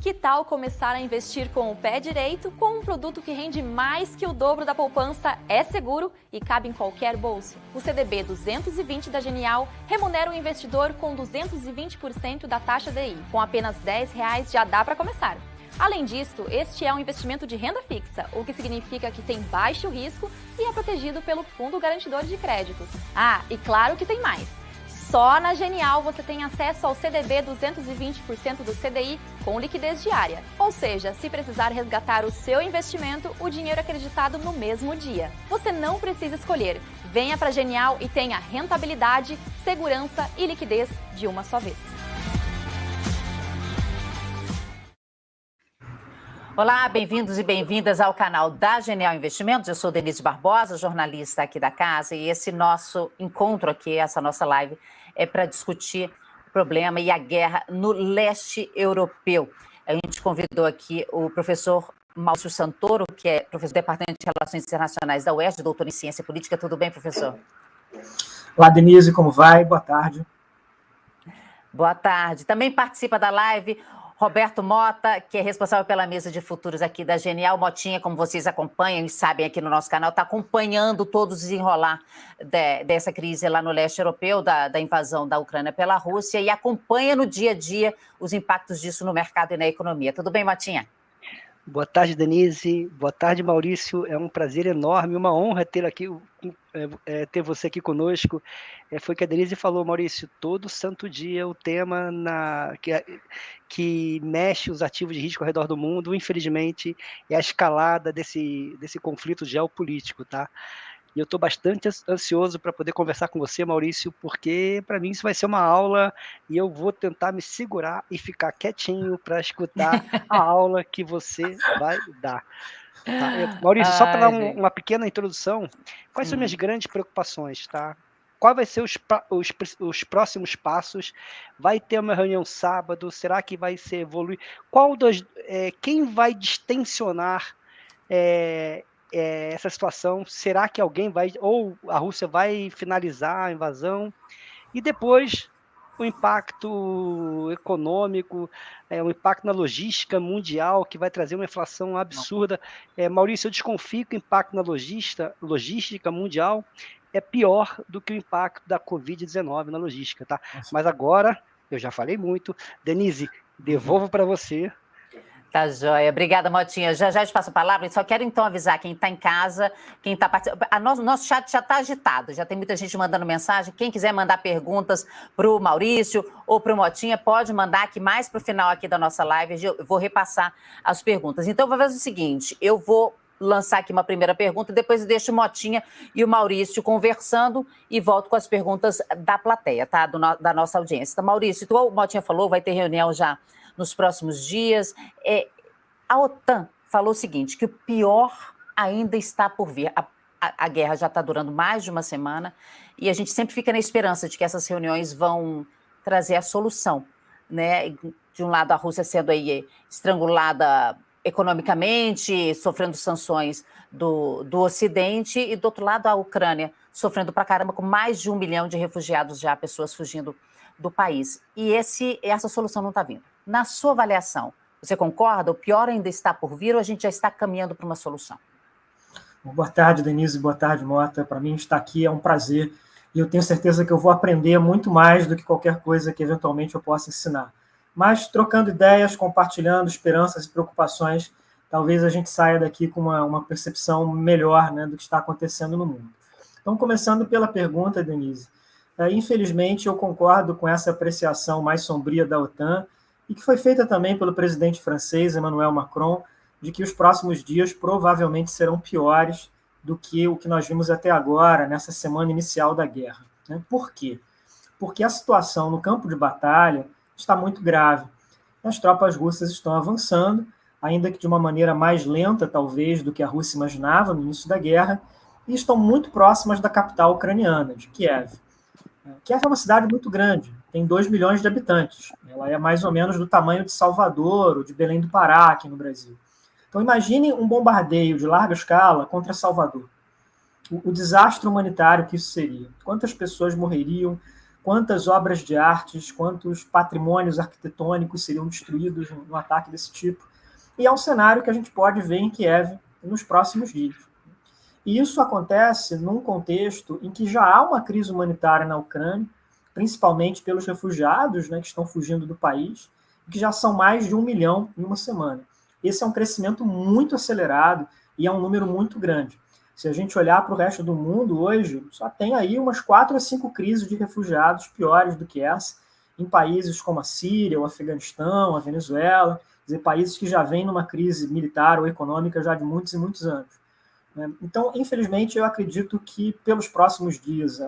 Que tal começar a investir com o pé direito com um produto que rende mais que o dobro da poupança, é seguro e cabe em qualquer bolso? O CDB 220 da Genial remunera o investidor com 220% da taxa DI. Com apenas 10 reais já dá para começar. Além disso, este é um investimento de renda fixa, o que significa que tem baixo risco e é protegido pelo Fundo Garantidor de Créditos. Ah, e claro que tem mais! Só na Genial você tem acesso ao CDB 220% do CDI com liquidez diária. Ou seja, se precisar resgatar o seu investimento, o dinheiro é acreditado no mesmo dia. Você não precisa escolher. Venha para Genial e tenha rentabilidade, segurança e liquidez de uma só vez. Olá, bem-vindos e bem-vindas ao canal da Genial Investimentos. Eu sou Denise Barbosa, jornalista aqui da casa, e esse nosso encontro aqui, essa nossa live, é para discutir o problema e a guerra no leste europeu. A gente convidou aqui o professor Márcio Santoro, que é professor do Departamento de Relações Internacionais da UERJ, doutor em Ciência Política. Tudo bem, professor? Olá, Denise, como vai? Boa tarde. Boa tarde. Também participa da live Roberto Mota, que é responsável pela mesa de futuros aqui da Genial. Motinha, como vocês acompanham e sabem aqui no nosso canal, está acompanhando todo o desenrolar de, dessa crise lá no leste europeu, da, da, invasão da Ucrânia pela Rússia, e acompanha no dia a dia os impactos disso no mercado e na economia. Tudo bem, Motinha? Boa tarde, Denise. Boa tarde, Maurício. É um prazer enorme, uma honra ter aqui, é, é, ter você aqui conosco. É, foi que a Denise falou, Maurício, todo santo dia o tema na, que, que mexe os ativos de risco ao redor do mundo, infelizmente, é a escalada desse, desse conflito geopolítico, tá? E eu estou bastante ansioso para poder conversar com você, Maurício, porque para mim isso vai ser uma aula e eu vou tentar me segurar e ficar quietinho para escutar a aula que você vai dar. Tá? Maurício, Ai, só para dar um, uma pequena introdução, quais hum. são minhas grandes preocupações, tá? Qual vai ser os, os, os, próximos passos? Vai ter uma reunião sábado? Será que vai ser evoluir? Qual dos, é, quem vai distensionar é, é, essa situação? Será que alguém vai, ou a Rússia vai finalizar a invasão? E depois o impacto econômico, é, o impacto na logística mundial, que vai trazer uma inflação absurda. É, Maurício, eu desconfio que o impacto na logística, logística mundial é pior do que o impacto da Covid-19 na logística, tá? Mas agora, eu já falei muito. Denise, devolvo para você Tá joia. Obrigada, Motinha. Já já te passo a palavra. Eu só quero então avisar quem está em casa, quem está participando. Nosso, nosso chat já está agitado, já tem muita gente mandando mensagem. Quem quiser mandar perguntas para o Maurício ou para o Motinha, pode mandar aqui mais para o final aqui da nossa live. Eu vou repassar as perguntas. Então, vou fazer o seguinte: eu vou lançar aqui uma primeira pergunta, depois deixo o Motinha e o Maurício conversando e volto com as perguntas da plateia, tá? Do, da nossa audiência. Então, Maurício, igual o Motinha falou, vai ter reunião já nos próximos dias. É, a OTAN falou o seguinte, que o pior ainda está por vir. A, a, a guerra já está durando mais de uma semana e a gente sempre fica na esperança de que essas reuniões vão trazer a solução. Né? De um lado, a Rússia sendo aí estrangulada economicamente, sofrendo sanções do, do Ocidente, e do outro lado, a Ucrânia sofrendo para caramba, com mais de um milhão de refugiados já, pessoas fugindo do país. E esse, essa solução não está vindo. Na sua avaliação, você concorda? O pior ainda está por vir ou a gente já está caminhando para uma solução? Boa tarde, Denise. Boa tarde, Mota. Para mim, estar aqui é um prazer e eu tenho certeza que eu vou aprender muito mais do que qualquer coisa que eventualmente eu possa ensinar. Mas trocando ideias, compartilhando esperanças e preocupações, talvez a gente saia daqui com uma, uma percepção melhor né, do que está acontecendo no mundo. Então, começando pela pergunta, Denise. É, infelizmente, eu concordo com essa apreciação mais sombria da OTAN e que foi feita também pelo presidente francês Emmanuel Macron, de que os próximos dias provavelmente serão piores do que o que nós vimos até agora, nessa semana inicial da guerra. Né? Por quê? Porque a situação no campo de batalha está muito grave. As tropas russas estão avançando, ainda que de uma maneira mais lenta, talvez, do que a Rússia imaginava no início da guerra, e estão muito próximas da capital ucraniana, de Kiev. Kiev é uma cidade muito grande, tem 2 milhões de habitantes. Ela é mais ou menos do tamanho de Salvador ou de Belém do Pará, aqui no Brasil. Então, imagine um bombardeio de larga escala contra Salvador. O, o desastre humanitário que isso seria. Quantas pessoas morreriam, quantas obras de artes, quantos patrimônios arquitetônicos seriam destruídos no ataque desse tipo. E é um cenário que a gente pode ver em Kiev nos próximos dias. E isso acontece num contexto em que já há uma crise humanitária na Ucrânia, principalmente pelos refugiados né, que estão fugindo do país, que já são mais de um milhão em uma semana. Esse é um crescimento muito acelerado e é um número muito grande. Se a gente olhar para o resto do mundo hoje, só tem aí umas quatro a cinco crises de refugiados piores do que essa, em países como a Síria, o Afeganistão, a Venezuela, dizer, países que já vêm numa crise militar ou econômica já de muitos e muitos anos. Né? Então, infelizmente, eu acredito que pelos próximos dias,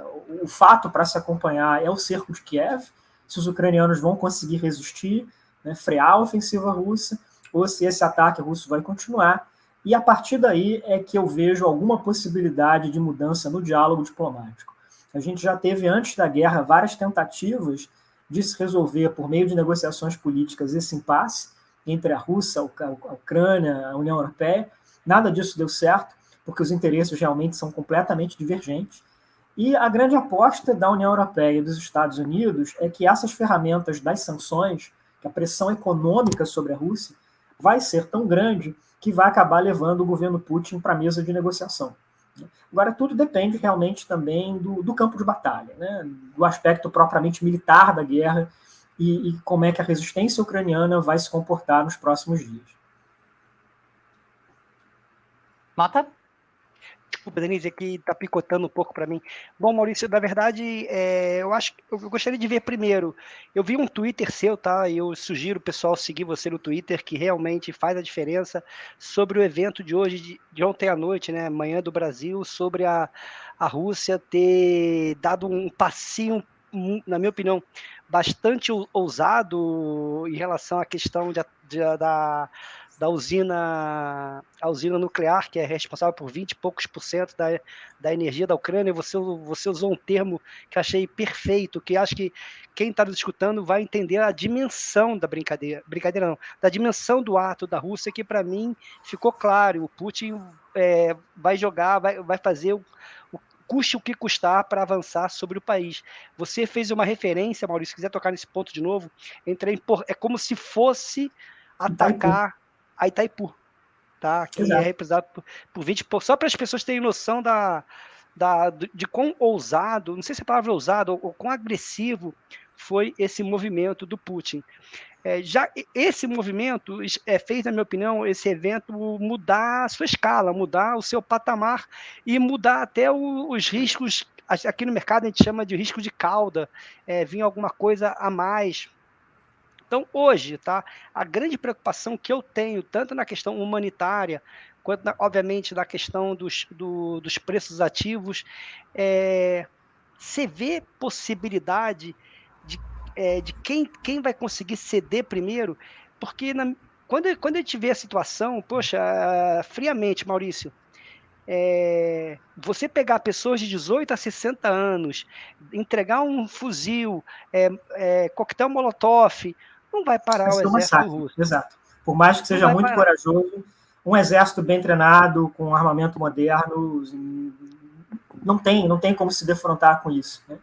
o fato para se acompanhar é o cerco de Kiev, se os ucranianos vão conseguir resistir, né, frear a ofensiva russa, ou se esse ataque russo vai continuar. E a partir daí é que eu vejo alguma possibilidade de mudança no diálogo diplomático. A gente já teve, antes da guerra, várias tentativas de se resolver, por meio de negociações políticas, esse impasse entre a Rússia, a Ucrânia, a União Europeia. Nada disso deu certo, porque os interesses realmente são completamente divergentes. E a grande aposta da União Europeia e dos Estados Unidos é que essas ferramentas das sanções, que a pressão econômica sobre a Rússia, vai ser tão grande que vai acabar levando o governo Putin para a mesa de negociação. Agora, tudo depende realmente também do, do campo de batalha, né? do aspecto propriamente militar da guerra e, e como é que a resistência ucraniana vai se comportar nos próximos dias. Mota? Desculpa, Denise, aqui está picotando um pouco para mim. Bom, Maurício, na verdade, é, eu acho eu gostaria de ver primeiro. Eu vi um Twitter seu, tá? E eu sugiro o pessoal seguir você no Twitter, que realmente faz a diferença sobre o evento de hoje, de, de ontem à noite, né? Manhã do Brasil, sobre a, a Rússia ter dado um passinho, na minha opinião, bastante ousado em relação à questão de, de, da da usina, a usina nuclear, que é responsável por 20 e poucos por cento da, da energia da Ucrânia. Você, você usou um termo que achei perfeito, que acho que quem está nos escutando vai entender a dimensão da brincadeira, brincadeira não, da dimensão do ato da Rússia, que para mim ficou claro. O Putin é, vai jogar, vai, vai fazer o, o custe o que custar para avançar sobre o país. Você fez uma referência, Maurício, se quiser tocar nesse ponto de novo, entre, é como se fosse atacar a Itaipu, tá? Que Exato. é representado por, por 20 por, só para as pessoas terem noção da, da, de quão ousado, não sei se a palavra ousado ou, ou quão agressivo foi esse movimento do Putin. É, já esse movimento é, fez, na minha opinião, esse evento mudar a sua escala, mudar o seu patamar e mudar até o, os riscos. Aqui no mercado a gente chama de risco de cauda, é, vir alguma coisa a mais então, hoje, tá, a grande preocupação que eu tenho, tanto na questão humanitária, quanto, na, obviamente, na questão dos, do, dos preços ativos, é, você vê possibilidade de, é, de quem, quem vai conseguir ceder primeiro, porque na, quando, quando a gente vê a situação, poxa, friamente, Maurício, é, você pegar pessoas de 18 a 60 anos, entregar um fuzil, é, é, coquetel molotov, não vai parar o exército russo. Exato. Por mais que seja muito parar. corajoso, um exército bem treinado, com armamento moderno, não tem, não tem como se defrontar com isso. Né?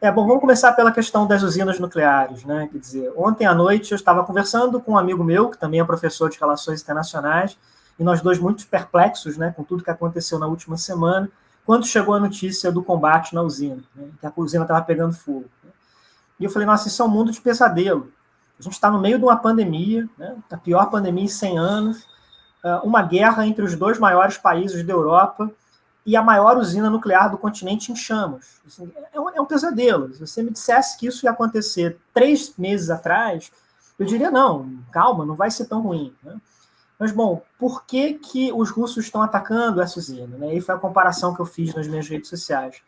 É, bom, vamos começar pela questão das usinas nucleares. Né? Quer dizer, ontem à noite eu estava conversando com um amigo meu, que também é professor de Relações Internacionais, e nós dois muito perplexos né, com tudo que aconteceu na última semana, quando chegou a notícia do combate na usina, né, que a usina estava pegando fogo. Né? E eu falei, nossa, isso é um mundo de pesadelo. A gente está no meio de uma pandemia, né, a pior pandemia em 100 anos, ah, uma guerra entre os dois maiores países da Europa e a maior usina nuclear do continente em chamas. Assim, é, um, é um pesadelo. Se você me dissesse que isso ia acontecer três meses atrás, eu diria, não, calma, não vai ser tão ruim. Né? Mas, bom, por que, que os russos estão atacando essa usina? Né? E foi a comparação que eu fiz nas minhas redes sociais.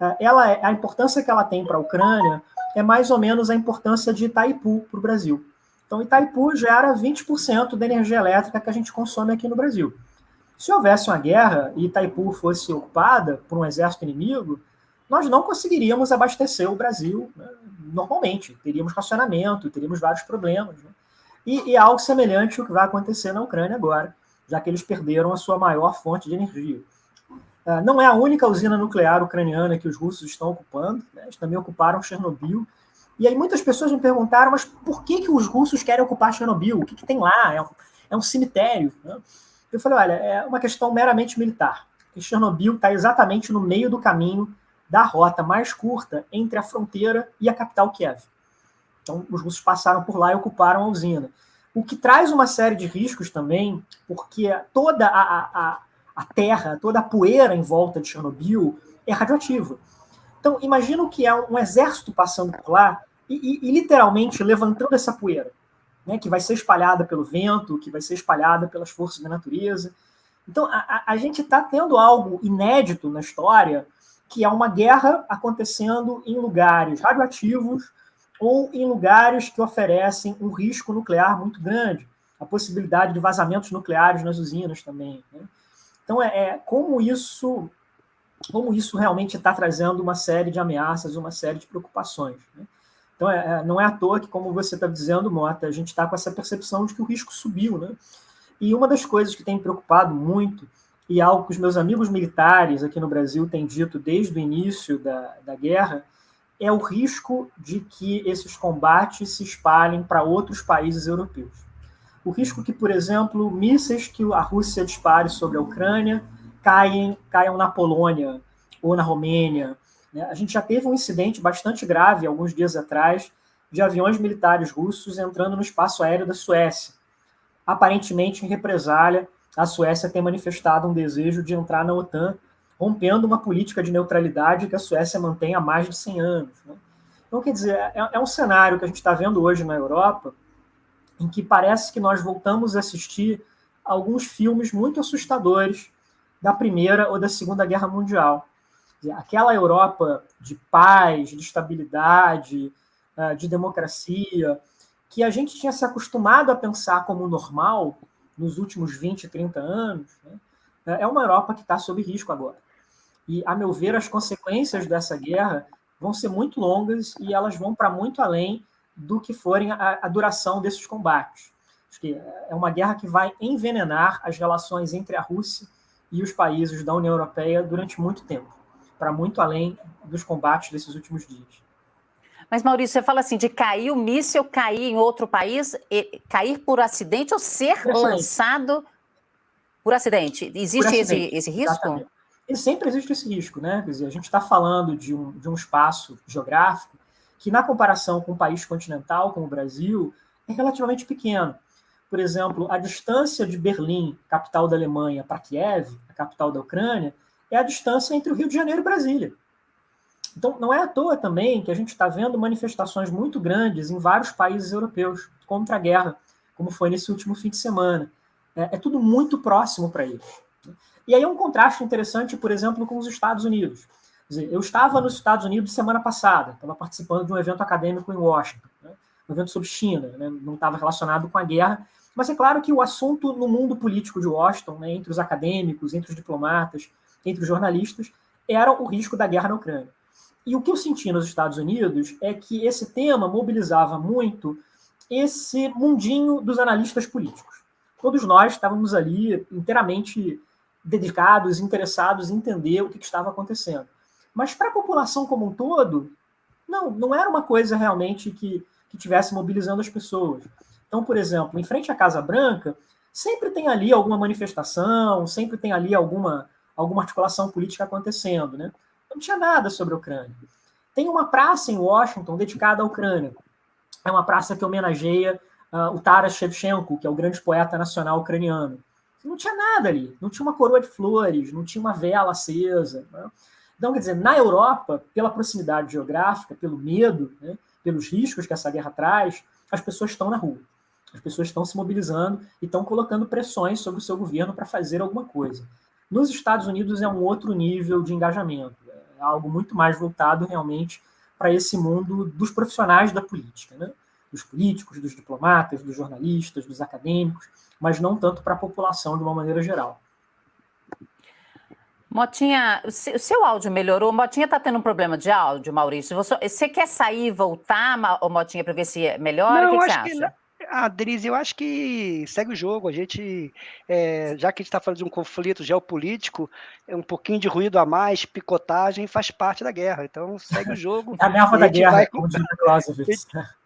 Ah, ela, é, a importância que ela tem para a Ucrânia é mais ou menos a importância de Itaipu para o Brasil. Então, Itaipu gera 20% da energia elétrica que a gente consome aqui no Brasil. Se houvesse uma guerra e Itaipu fosse ocupada por um exército inimigo, nós não conseguiríamos abastecer o Brasil né, normalmente. Teríamos racionamento, teríamos vários problemas. Né? E, e algo semelhante ao que vai acontecer na Ucrânia agora, já que eles perderam a sua maior fonte de energia. Uh, não é a única usina nuclear ucraniana que os russos estão ocupando, né? eles também ocuparam Chernobyl. E aí muitas pessoas me perguntaram, mas por que, que os russos querem ocupar Chernobyl? O que, que tem lá? É um, é um cemitério. Né? Eu falei, olha, é uma questão meramente militar. Porque Chernobyl está exatamente no meio do caminho da rota mais curta entre a fronteira e a capital Kiev. Então, os russos passaram por lá e ocuparam a usina. O que traz uma série de riscos também, porque toda a, a, a terra, toda a poeira em volta de Chernobyl é radioativa. Então, imagina o que é um, exército passando por lá e, e, e, literalmente levantando essa poeira, né, que vai ser espalhada pelo vento, que vai ser espalhada pelas forças da natureza. Então, a, a gente está tendo algo inédito na história, que é uma guerra acontecendo em lugares radioativos, ou em lugares que oferecem um risco nuclear muito grande, a possibilidade de vazamentos nucleares nas usinas também. Né? Então, é, é, como isso como isso realmente está trazendo uma série de ameaças, uma série de preocupações. Né? Então, é, é não é à toa que, como você está dizendo, Mota, a gente está com essa percepção de que o risco subiu. Né? E uma das coisas que tem me preocupado muito, e algo que os meus amigos militares aqui no Brasil têm dito desde o início da, da guerra, é o risco de que esses combates se espalhem para outros países europeus. O risco que, por exemplo, mísseis que a Rússia dispare sobre a Ucrânia caem, caiam na Polônia ou na Romênia. Né? A gente já teve um incidente bastante grave alguns dias atrás de aviões militares russos entrando no espaço aéreo da Suécia. Aparentemente, em represália, a Suécia tem manifestado um desejo de entrar na OTAN rompendo uma política de neutralidade que a Suécia mantém há mais de 100 anos. Né? Então, quer dizer, é, é, um cenário que a gente está vendo hoje na Europa, em que parece que nós voltamos a assistir alguns filmes muito assustadores da Primeira ou da Segunda Guerra Mundial. Aquela Europa de paz, de estabilidade, ah, de democracia, que a gente tinha se acostumado a pensar como normal nos últimos 20, 30 anos, né? é uma Europa que está sob risco agora. E, a meu ver, as consequências dessa guerra vão ser muito longas e elas vão para muito além do que forem a, a, duração desses combates. Acho que é uma guerra que vai envenenar as relações entre a Rússia e os países da União Europeia durante muito tempo, para muito além dos combates desses últimos dias. Mas, Maurício, você fala assim, de cair o míssil, cair em outro país, cair por acidente ou ser por lançado por acidente. Existe por acidente, esse, esse risco? E sempre existe esse risco, né? Quer dizer, a gente está falando de um, de um espaço geográfico que, na comparação com um país continental como o Brasil, é relativamente pequeno. Por exemplo, a distância de Berlim, capital da Alemanha, para Kiev, a capital da Ucrânia, é a distância entre o Rio de Janeiro e Brasília. Então, não é à toa também que a gente está vendo manifestações muito grandes em vários países europeus contra a guerra, como foi nesse último fim de semana. É, é tudo muito próximo para eles. E aí é um contraste interessante, por exemplo, com os Estados Unidos. Dizer, eu estava nos Estados Unidos semana passada, estava participando de um evento acadêmico em Washington, né? um evento sobre China, né? não estava relacionado com a guerra, mas é claro que o assunto no mundo político de Washington, né, entre os acadêmicos, entre os diplomatas, entre os jornalistas, era o risco da guerra na Ucrânia. E o que eu senti nos Estados Unidos é que esse tema mobilizava muito esse mundinho dos analistas políticos. Todos nós estávamos ali inteiramente dedicados, interessados em entender o que, que estava acontecendo. Mas para a população como um todo, não, não era uma coisa realmente que, que tivesse mobilizando as pessoas. Então, por exemplo, em frente à Casa Branca, sempre tem ali alguma manifestação, sempre tem ali alguma, alguma articulação política acontecendo. Né? Não tinha nada sobre a Ucrânia. Tem uma praça em Washington dedicada à Ucrânia. É uma praça que homenageia uh, o Taras Shevchenko, que é o grande poeta nacional ucraniano. Não tinha nada ali, não tinha uma coroa de flores, não tinha uma vela acesa. Né? Então, quer dizer, na Europa, pela proximidade geográfica, pelo medo, né, pelos riscos que essa guerra traz, as pessoas estão na rua. As pessoas estão se mobilizando e estão colocando pressões sobre o seu governo para fazer alguma coisa. Nos Estados Unidos é um outro nível de engajamento, é algo muito mais voltado realmente para esse mundo dos profissionais da política, né? dos políticos, dos diplomatas, dos jornalistas, dos acadêmicos, mas não tanto para a população de uma maneira geral. Motinha, o seu áudio melhorou? Motinha está tendo um problema de áudio, Maurício. Você, você quer sair e voltar, Motinha, para ver se melhora? Não, o que, que você acha? Que Ah, eu acho que segue o jogo. A gente, é, já que a gente está falando de um conflito geopolítico, é um pouquinho de ruído a mais, picotagem faz parte da guerra. Então segue o jogo. É a nerva da guerra, com...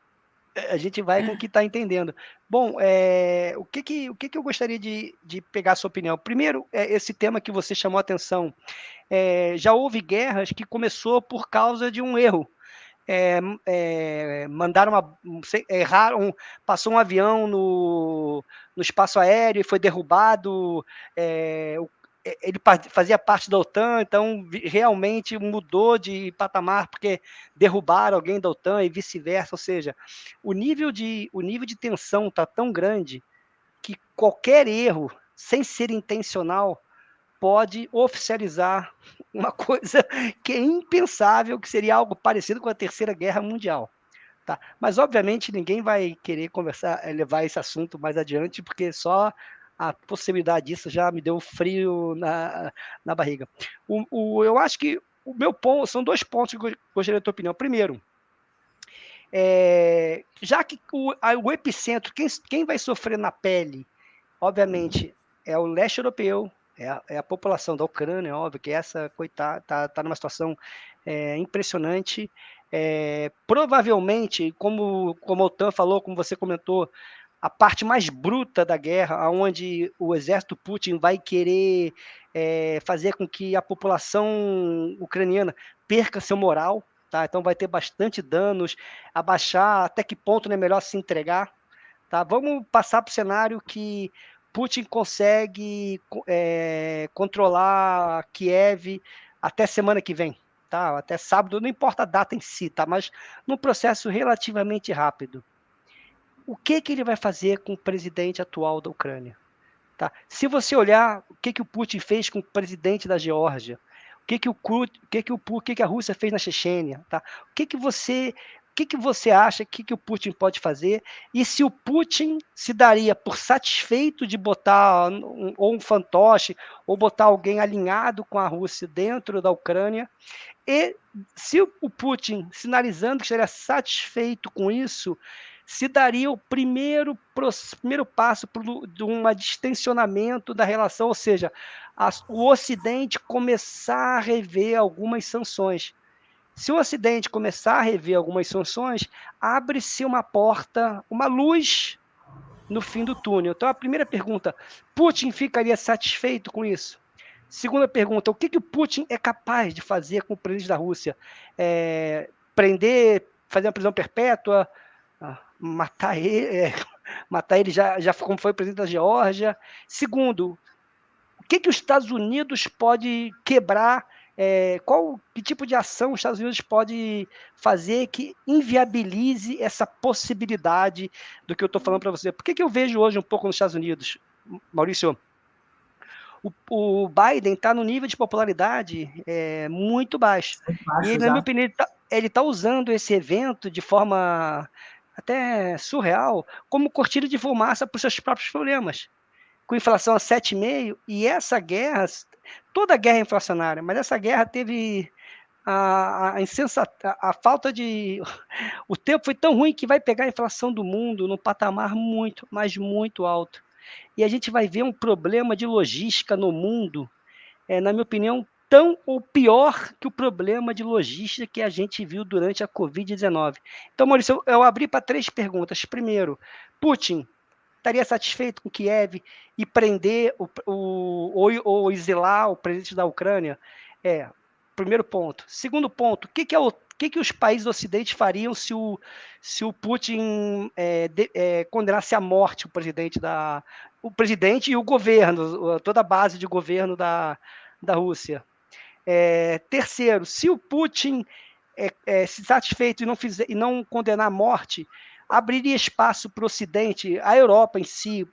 A gente vai com o que está entendendo. Bom, é, o, que, que, o que, que eu gostaria de, de pegar a sua opinião? Primeiro, é esse tema que você chamou a atenção. É, já houve guerras que começou por causa de um erro é, é, mandaram uma, erraram, passou um avião no, no espaço aéreo e foi derrubado. É, ele fazia parte da OTAN, então realmente mudou de patamar porque derrubaram alguém da OTAN e vice-versa. Ou seja, o nível de, o nível de tensão está tão grande que qualquer erro, sem ser intencional, pode oficializar uma coisa que é impensável, que seria algo parecido com a Terceira Guerra Mundial. Tá? Mas, obviamente, ninguém vai querer conversar, eh, levar esse assunto mais adiante, porque só a possibilidade disso já me deu frio na, na barriga. O, o, eu acho que o meu ponto, são dois pontos que eu gostaria da tua opinião. Primeiro, é, já que o, o epicentro, quem, quem vai sofrer na pele, obviamente, é o leste europeu, é a, é a população da Ucrânia, óbvio que essa coitada está tá numa situação é, impressionante. É, provavelmente, como, como a OTAN falou, como você comentou, a parte mais bruta da guerra, onde o exército Putin vai querer é, fazer com que a população ucraniana perca seu moral, tá? Então vai ter bastante danos, abaixar até que ponto é melhor se entregar, tá? Vamos passar para o cenário que Putin consegue é, controlar Kiev até semana que vem, tá? Até sábado, não importa a data em si, tá? Mas num processo relativamente rápido. O que que ele vai fazer com o presidente atual da Ucrânia? Tá? Se você olhar o que que o Putin fez com o presidente da Geórgia, o que que o, o que que o, o que que a Rússia fez na Chechênia, tá? O que que você que, que você acha que, que o Putin pode fazer e se o Putin se daria por satisfeito de botar um, ou um fantoche ou botar alguém alinhado com a Rússia dentro da Ucrânia e se o Putin sinalizando que estaria satisfeito com isso se daria o primeiro, primeiro passo de um distensionamento da relação, ou seja, a, o Ocidente começar a rever algumas sanções. Se o Ocidente começar a rever algumas sanções, abre-se uma porta, uma luz no fim do túnel. Então, a primeira pergunta: Putin ficaria satisfeito com isso? Segunda pergunta: o que, que o Putin é capaz de fazer com o presidente da Rússia? É, prender, fazer uma prisão perpétua, matar ele, é, matar ele já, já como foi presidente da Geórgia? Segundo, o que, que os Estados Unidos pode quebrar é, qual que tipo de ação os Estados Unidos pode fazer que inviabilize essa possibilidade do que eu estou falando para você? Por que, que eu vejo hoje um pouco nos Estados Unidos, Maurício? O, o Biden está no nível de popularidade é, muito baixo. baixo e, na minha opinião, ele está tá usando esse evento de forma até surreal como cortina de fumaça para os seus próprios problemas com inflação a 7,5%, e essa guerra toda guerra é inflacionária, mas essa guerra teve a, a, insensata, a, falta de. O tempo foi tão ruim que vai pegar a inflação do mundo num patamar muito, mas muito alto. E a gente vai ver um problema de logística no mundo, é, na minha opinião, tão ou pior que o problema de logística que a gente viu durante a Covid-19. Então, Maurício, eu, eu abri para três perguntas. Primeiro, Putin estaria satisfeito com Kiev e prender o, o, ou, ou exilar o presidente da Ucrânia? É, primeiro ponto. Segundo ponto, o que, que, é o, que, que os países do Ocidente fariam se o, se o Putin é, de, é, condenasse à morte o presidente da o presidente e o governo, toda a base de governo da, da Rússia? É, terceiro, se o Putin é, é, se satisfeito e não, fizer, e não condenar à morte, abriria espaço para o Ocidente, a Europa em si,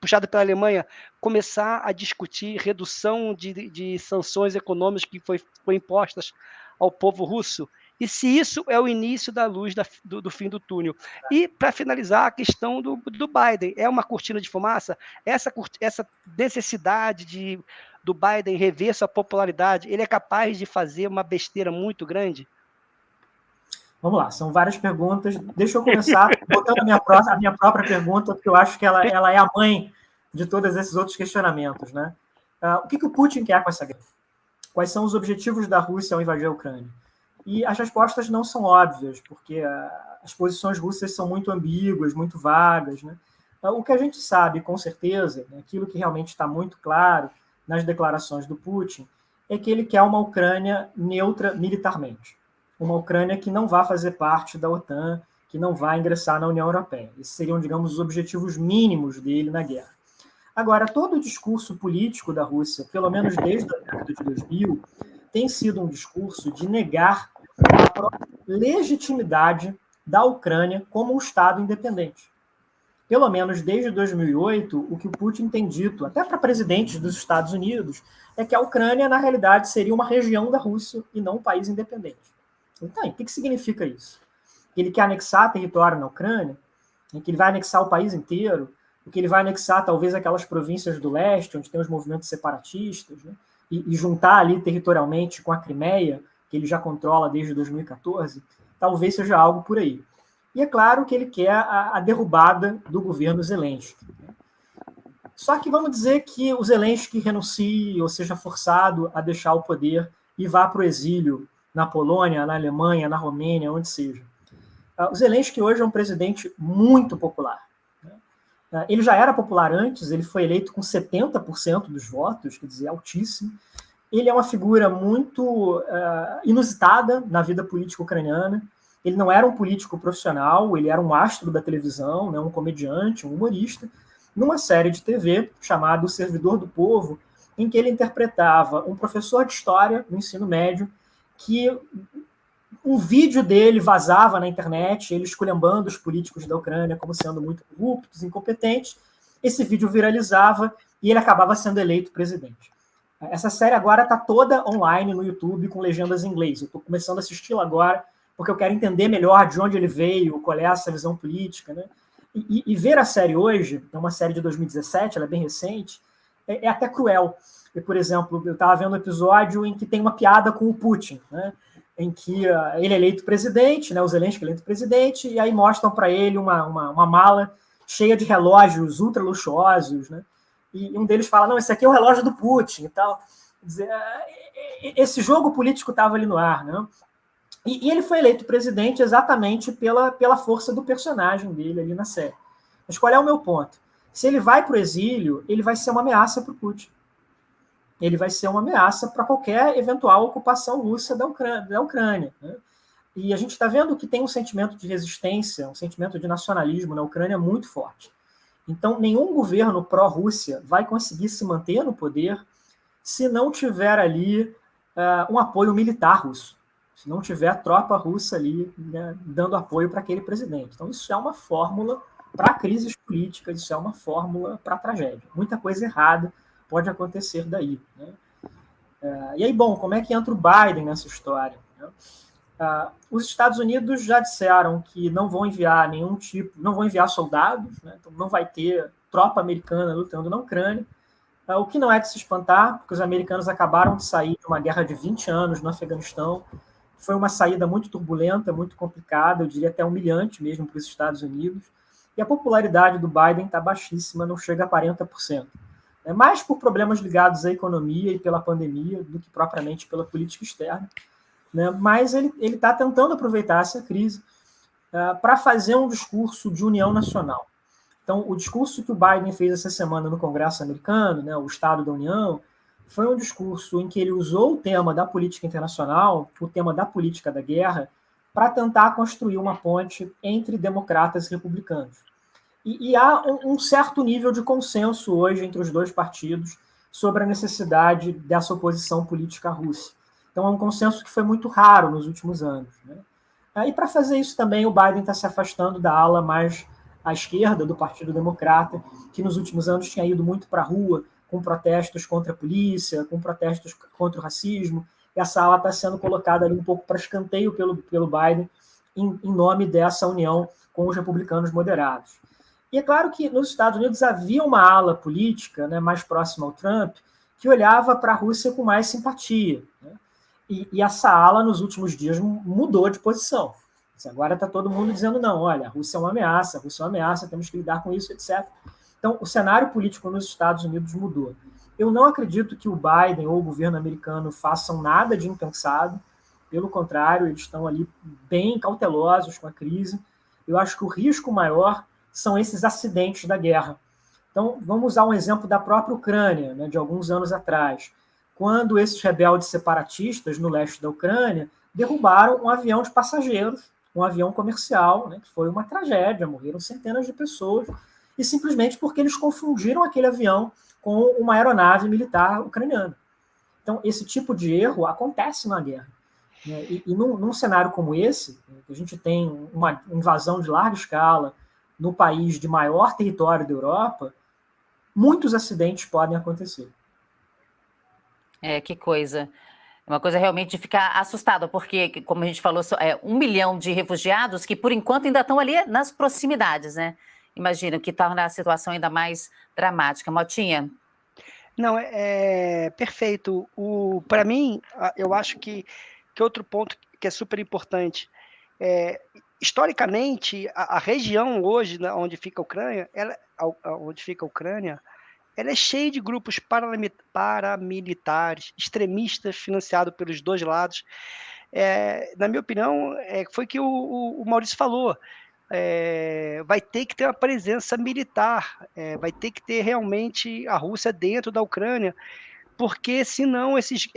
puxada pela Alemanha, começar a discutir redução de, de sanções econômicas que foi, foi impostas ao povo russo. E se isso é o início da luz da, do, do, fim do túnel. E, para finalizar, a questão do, do Biden. É uma cortina de fumaça? Essa, essa necessidade de, do Biden rever sua popularidade, ele é capaz de fazer uma besteira muito grande? Vamos lá, são várias perguntas. Deixa eu começar botando a minha, próxima, a minha própria pergunta, porque eu acho que ela, ela é a mãe de todos esses outros questionamentos. Né? Uh, o que, que o Putin quer com essa guerra? Quais são os objetivos da Rússia ao invadir a Ucrânia? E as respostas não são óbvias, porque uh, as posições russas são muito ambíguas, muito vagas. Né? Uh, o que a gente sabe, com certeza, né, aquilo que realmente está muito claro nas declarações do Putin, é que ele quer uma Ucrânia neutra militarmente uma Ucrânia que não vá fazer parte da OTAN, que não vai ingressar na União Europeia. Esses seriam, digamos, os objetivos mínimos dele na guerra. Agora, todo o discurso político da Rússia, pelo menos desde a década de 2000, tem sido um discurso de negar a legitimidade da Ucrânia como um Estado independente. Pelo menos desde 2008, o que o Putin tem dito, até para presidentes dos Estados Unidos, é que a Ucrânia, na realidade, seria uma região da Rússia e não um país independente. Então, o que, que significa isso? Ele quer anexar território na Ucrânia, que ele vai anexar o país inteiro, que ele vai anexar talvez aquelas províncias do leste, onde tem os movimentos separatistas, né, e, e, juntar ali territorialmente com a Crimeia, que ele já controla desde 2014, talvez seja algo por aí. E é claro que ele quer a, a derrubada do governo Zelensky. Né. Só que vamos dizer que o Zelensky renuncie ou seja forçado a deixar o poder e vá para o exílio na Polônia, na Alemanha, na Romênia, onde seja. Ah, o Zelensky hoje é um presidente muito popular. Né? Ah, ele já era popular antes, ele foi eleito com 70% dos votos, quer dizer, altíssimo. Ele é uma figura muito uh, inusitada na vida política ucraniana. Ele não era um político profissional, ele era um astro da televisão, né, um comediante, um humorista, numa série de TV chamada O Servidor do Povo, em que ele interpretava um professor de história no ensino médio que um vídeo dele vazava na internet, ele esculhambando os políticos da Ucrânia como sendo muito corruptos, incompetentes. Esse vídeo viralizava e ele acabava sendo eleito presidente. Essa série agora está toda online no YouTube com legendas em inglês. Eu estou começando a assisti-la agora porque eu quero entender melhor de onde ele veio, qual é essa visão política. Né? E, e, ver a série hoje, é uma série de 2017, ela é bem recente, é, é até cruel e, por exemplo, eu estava vendo um episódio em que tem uma piada com o Putin, né? em que uh, ele é eleito presidente, né, o Zelensky é eleito presidente, e aí mostram para ele uma, uma, uma, mala cheia de relógios ultra luxuosos, né? E um deles fala, não, esse aqui é o relógio do Putin e tal. Dizer, ah, esse jogo político estava ali no ar, né? E, e, ele foi eleito presidente exatamente pela, pela força do personagem dele ali na série. Mas qual é o meu ponto? Se ele vai para o exílio, ele vai ser uma ameaça para o Putin ele vai ser uma ameaça para qualquer eventual ocupação russa da Ucrânia. Da Ucrânia né? E a gente está vendo que tem um sentimento de resistência, um sentimento de nacionalismo na Ucrânia muito forte. Então, nenhum governo pró-Rússia vai conseguir se manter no poder se não tiver ali uh, um apoio militar russo, se não tiver tropa russa ali né, dando apoio para aquele presidente. Então, isso é uma fórmula para crises políticas, isso é uma fórmula para tragédia. Muita coisa errada pode acontecer daí. Né? É, e aí, bom, como é que entra o Biden nessa história? Né? Uh, os Estados Unidos já disseram que não vão enviar nenhum tipo, não vão enviar soldados, né? então não vai ter tropa americana lutando na Ucrânia, uh, o que não é de se espantar, porque os americanos acabaram de sair de uma guerra de 20 anos no Afeganistão, foi uma saída muito turbulenta, muito complicada, eu diria até humilhante mesmo para os Estados Unidos, e a popularidade do Biden está baixíssima, não chega a 40% é mais por problemas ligados à economia e pela pandemia do que propriamente pela política externa. Né? Mas ele está tentando aproveitar essa crise uh, para fazer um discurso de união nacional. Então, o discurso que o Biden fez essa semana no Congresso americano, né, o Estado da União, foi um discurso em que ele usou o tema da política internacional, o tema da política da guerra, para tentar construir uma ponte entre democratas e republicanos. E, e há um, um, certo nível de consenso hoje entre os dois partidos sobre a necessidade dessa oposição política à Rússia. Então, é um consenso que foi muito raro nos últimos anos. Né? Ah, e para fazer isso também, o Biden está se afastando da ala mais à esquerda do Partido Democrata, que nos últimos anos tinha ido muito para a rua com protestos contra a polícia, com protestos contra o racismo. E essa ala está sendo colocada ali um pouco para escanteio pelo, pelo Biden, em, em nome dessa união com os republicanos moderados. E é claro que nos Estados Unidos havia uma ala política né, mais próxima ao Trump que olhava para a Rússia com mais simpatia. Né? E, e, essa ala, nos últimos dias, mudou de posição. Agora está todo mundo dizendo, não, olha, a Rússia é uma ameaça, a Rússia é uma ameaça, temos que lidar com isso, etc. Então, o cenário político nos Estados Unidos mudou. Eu não acredito que o Biden ou o governo americano façam nada de impensado, pelo contrário, eles estão ali bem cautelosos com a crise. Eu acho que o risco maior são esses acidentes da guerra. Então, vamos usar um exemplo da própria Ucrânia, né, de alguns anos atrás, quando esses rebeldes separatistas no leste da Ucrânia derrubaram um avião de passageiros, um avião comercial, né, que foi uma tragédia, morreram centenas de pessoas, e simplesmente porque eles confundiram aquele avião com uma aeronave militar ucraniana. Então, esse tipo de erro acontece na guerra. Né? E, e num, num, cenário como esse, que a gente tem uma invasão de larga escala no país de maior território da Europa, muitos acidentes podem acontecer. É, que coisa. É uma coisa realmente de ficar assustado, porque, como a gente falou, é um milhão de refugiados que, por enquanto, ainda estão ali nas proximidades, né? Imagina, que torna a situação ainda mais dramática. Motinha? Não, é, é perfeito. Para mim, eu acho que, que outro ponto que é super importante é, historicamente, a, a, região hoje, né, onde fica a Ucrânia, ela, onde fica a Ucrânia, ela é cheia de grupos paramilitares, extremistas, financiados pelos dois lados. É, na minha opinião, é, foi que o, o, Maurício falou. É, vai ter que ter uma presença militar, é, vai ter que ter realmente a Rússia dentro da Ucrânia, porque senão esses,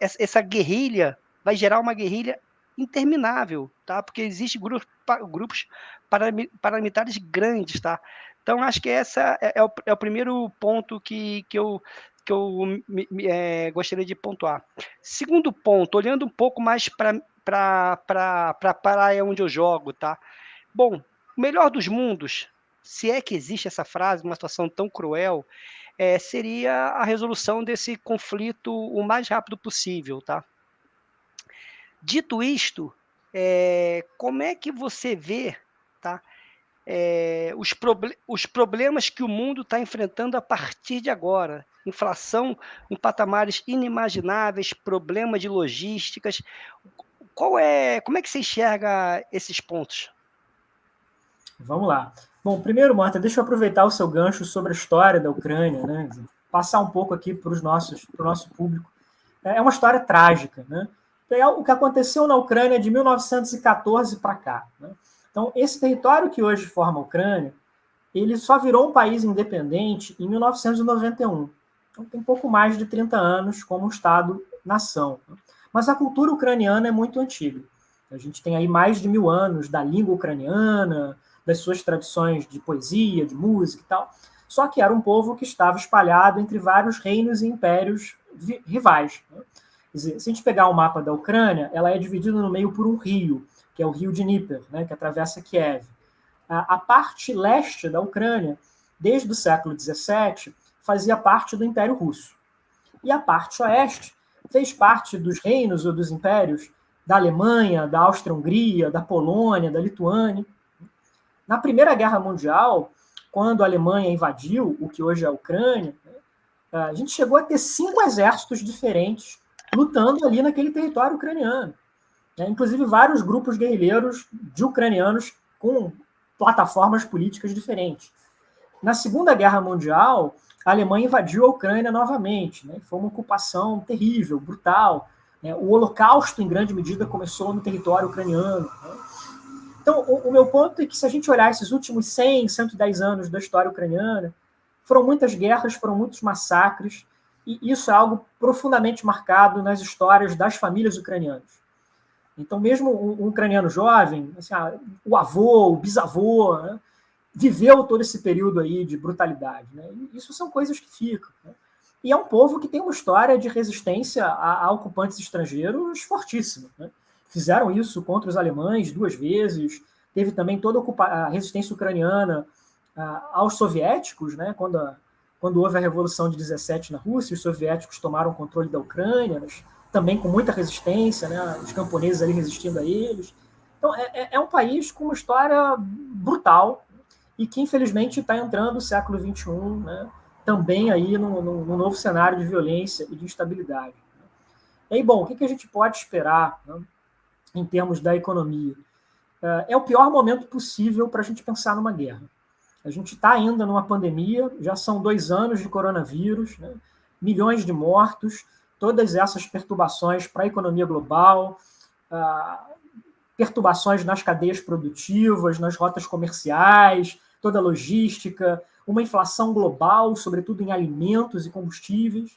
essa guerrilha vai gerar uma guerrilha interminável, tá? Porque existem grupos, paramilitares grandes, tá? Então, acho que essa é, é, o, é o, primeiro ponto que, que eu, que eu é, gostaria de pontuar. Segundo ponto, olhando um pouco mais para a praia onde eu jogo, tá? Bom, o melhor dos mundos, se é que existe essa frase, uma situação tão cruel, é, seria a resolução desse conflito o mais rápido possível, tá? Dito isto, é, como é que você vê tá, é, os, proble os problemas que o mundo está enfrentando a partir de agora? Inflação em patamares inimagináveis, problemas de logísticas. Qual é, como é que você enxerga esses pontos? Vamos lá. Bom, primeiro, Marta, deixa eu aproveitar o seu gancho sobre a história da Ucrânia, né? passar um pouco aqui para o nosso público. É uma história trágica, né? é o que aconteceu na Ucrânia de 1914 para cá. Né? Então, esse território que hoje forma a Ucrânia, ele só virou um país independente em 1991. Então, tem pouco mais de 30 anos como Estado-nação. Né? Mas a cultura ucraniana é muito antiga. A gente tem aí mais de mil anos da língua ucraniana, das suas tradições de poesia, de música e tal. Só que era um povo que estava espalhado entre vários reinos e impérios rivais. Né? Dizer, se a gente pegar o mapa da Ucrânia, ela é dividida no meio por um rio, que é o rio Dnieper, né, que atravessa Kiev. A, a parte leste da Ucrânia, desde o século XVII, fazia parte do Império Russo. E a parte oeste fez parte dos reinos ou dos impérios da Alemanha, da Áustria-Hungria, da Polônia, da Lituânia. Na Primeira Guerra Mundial, quando a Alemanha invadiu o que hoje é a Ucrânia, a gente chegou a ter cinco exércitos diferentes lutando ali naquele território ucraniano. É, inclusive vários grupos guerrilheiros de ucranianos com plataformas políticas diferentes. Na Segunda Guerra Mundial, a Alemanha invadiu a Ucrânia novamente. Né? Foi uma ocupação terrível, brutal. Né? O Holocausto, em grande medida, começou no território ucraniano. Né? Então, o, o, meu ponto é que se a gente olhar esses últimos 100, 110 anos da história ucraniana, foram muitas guerras, foram muitos massacres, e isso é algo profundamente marcado nas histórias das famílias ucranianas. Então, mesmo um, ucraniano jovem, assim, ah, o avô, o bisavô, né, viveu todo esse período aí de brutalidade. Né? Isso são coisas que ficam. Né? E é um povo que tem uma história de resistência a, a ocupantes estrangeiros fortíssima. Né? Fizeram isso contra os alemães duas vezes. Teve também toda a, resistência ucraniana aos soviéticos, né? quando a, quando houve a Revolução de 17 na Rússia, os soviéticos tomaram o controle da Ucrânia, mas também com muita resistência, né? os camponeses ali resistindo a eles. Então, é, é, é um país com uma história brutal e que, infelizmente, está entrando no século XXI, né? também aí num, novo cenário de violência e de instabilidade. E aí, bom, o que, que a gente pode esperar né? Em termos da economia? uh, é o pior momento possível para a gente pensar numa guerra. A gente está ainda numa pandemia, já são dois anos de coronavírus, né? milhões de mortos, todas essas perturbações para a economia global, uh, perturbações nas cadeias produtivas, nas rotas comerciais, toda a logística, uma inflação global, sobretudo em alimentos e combustíveis.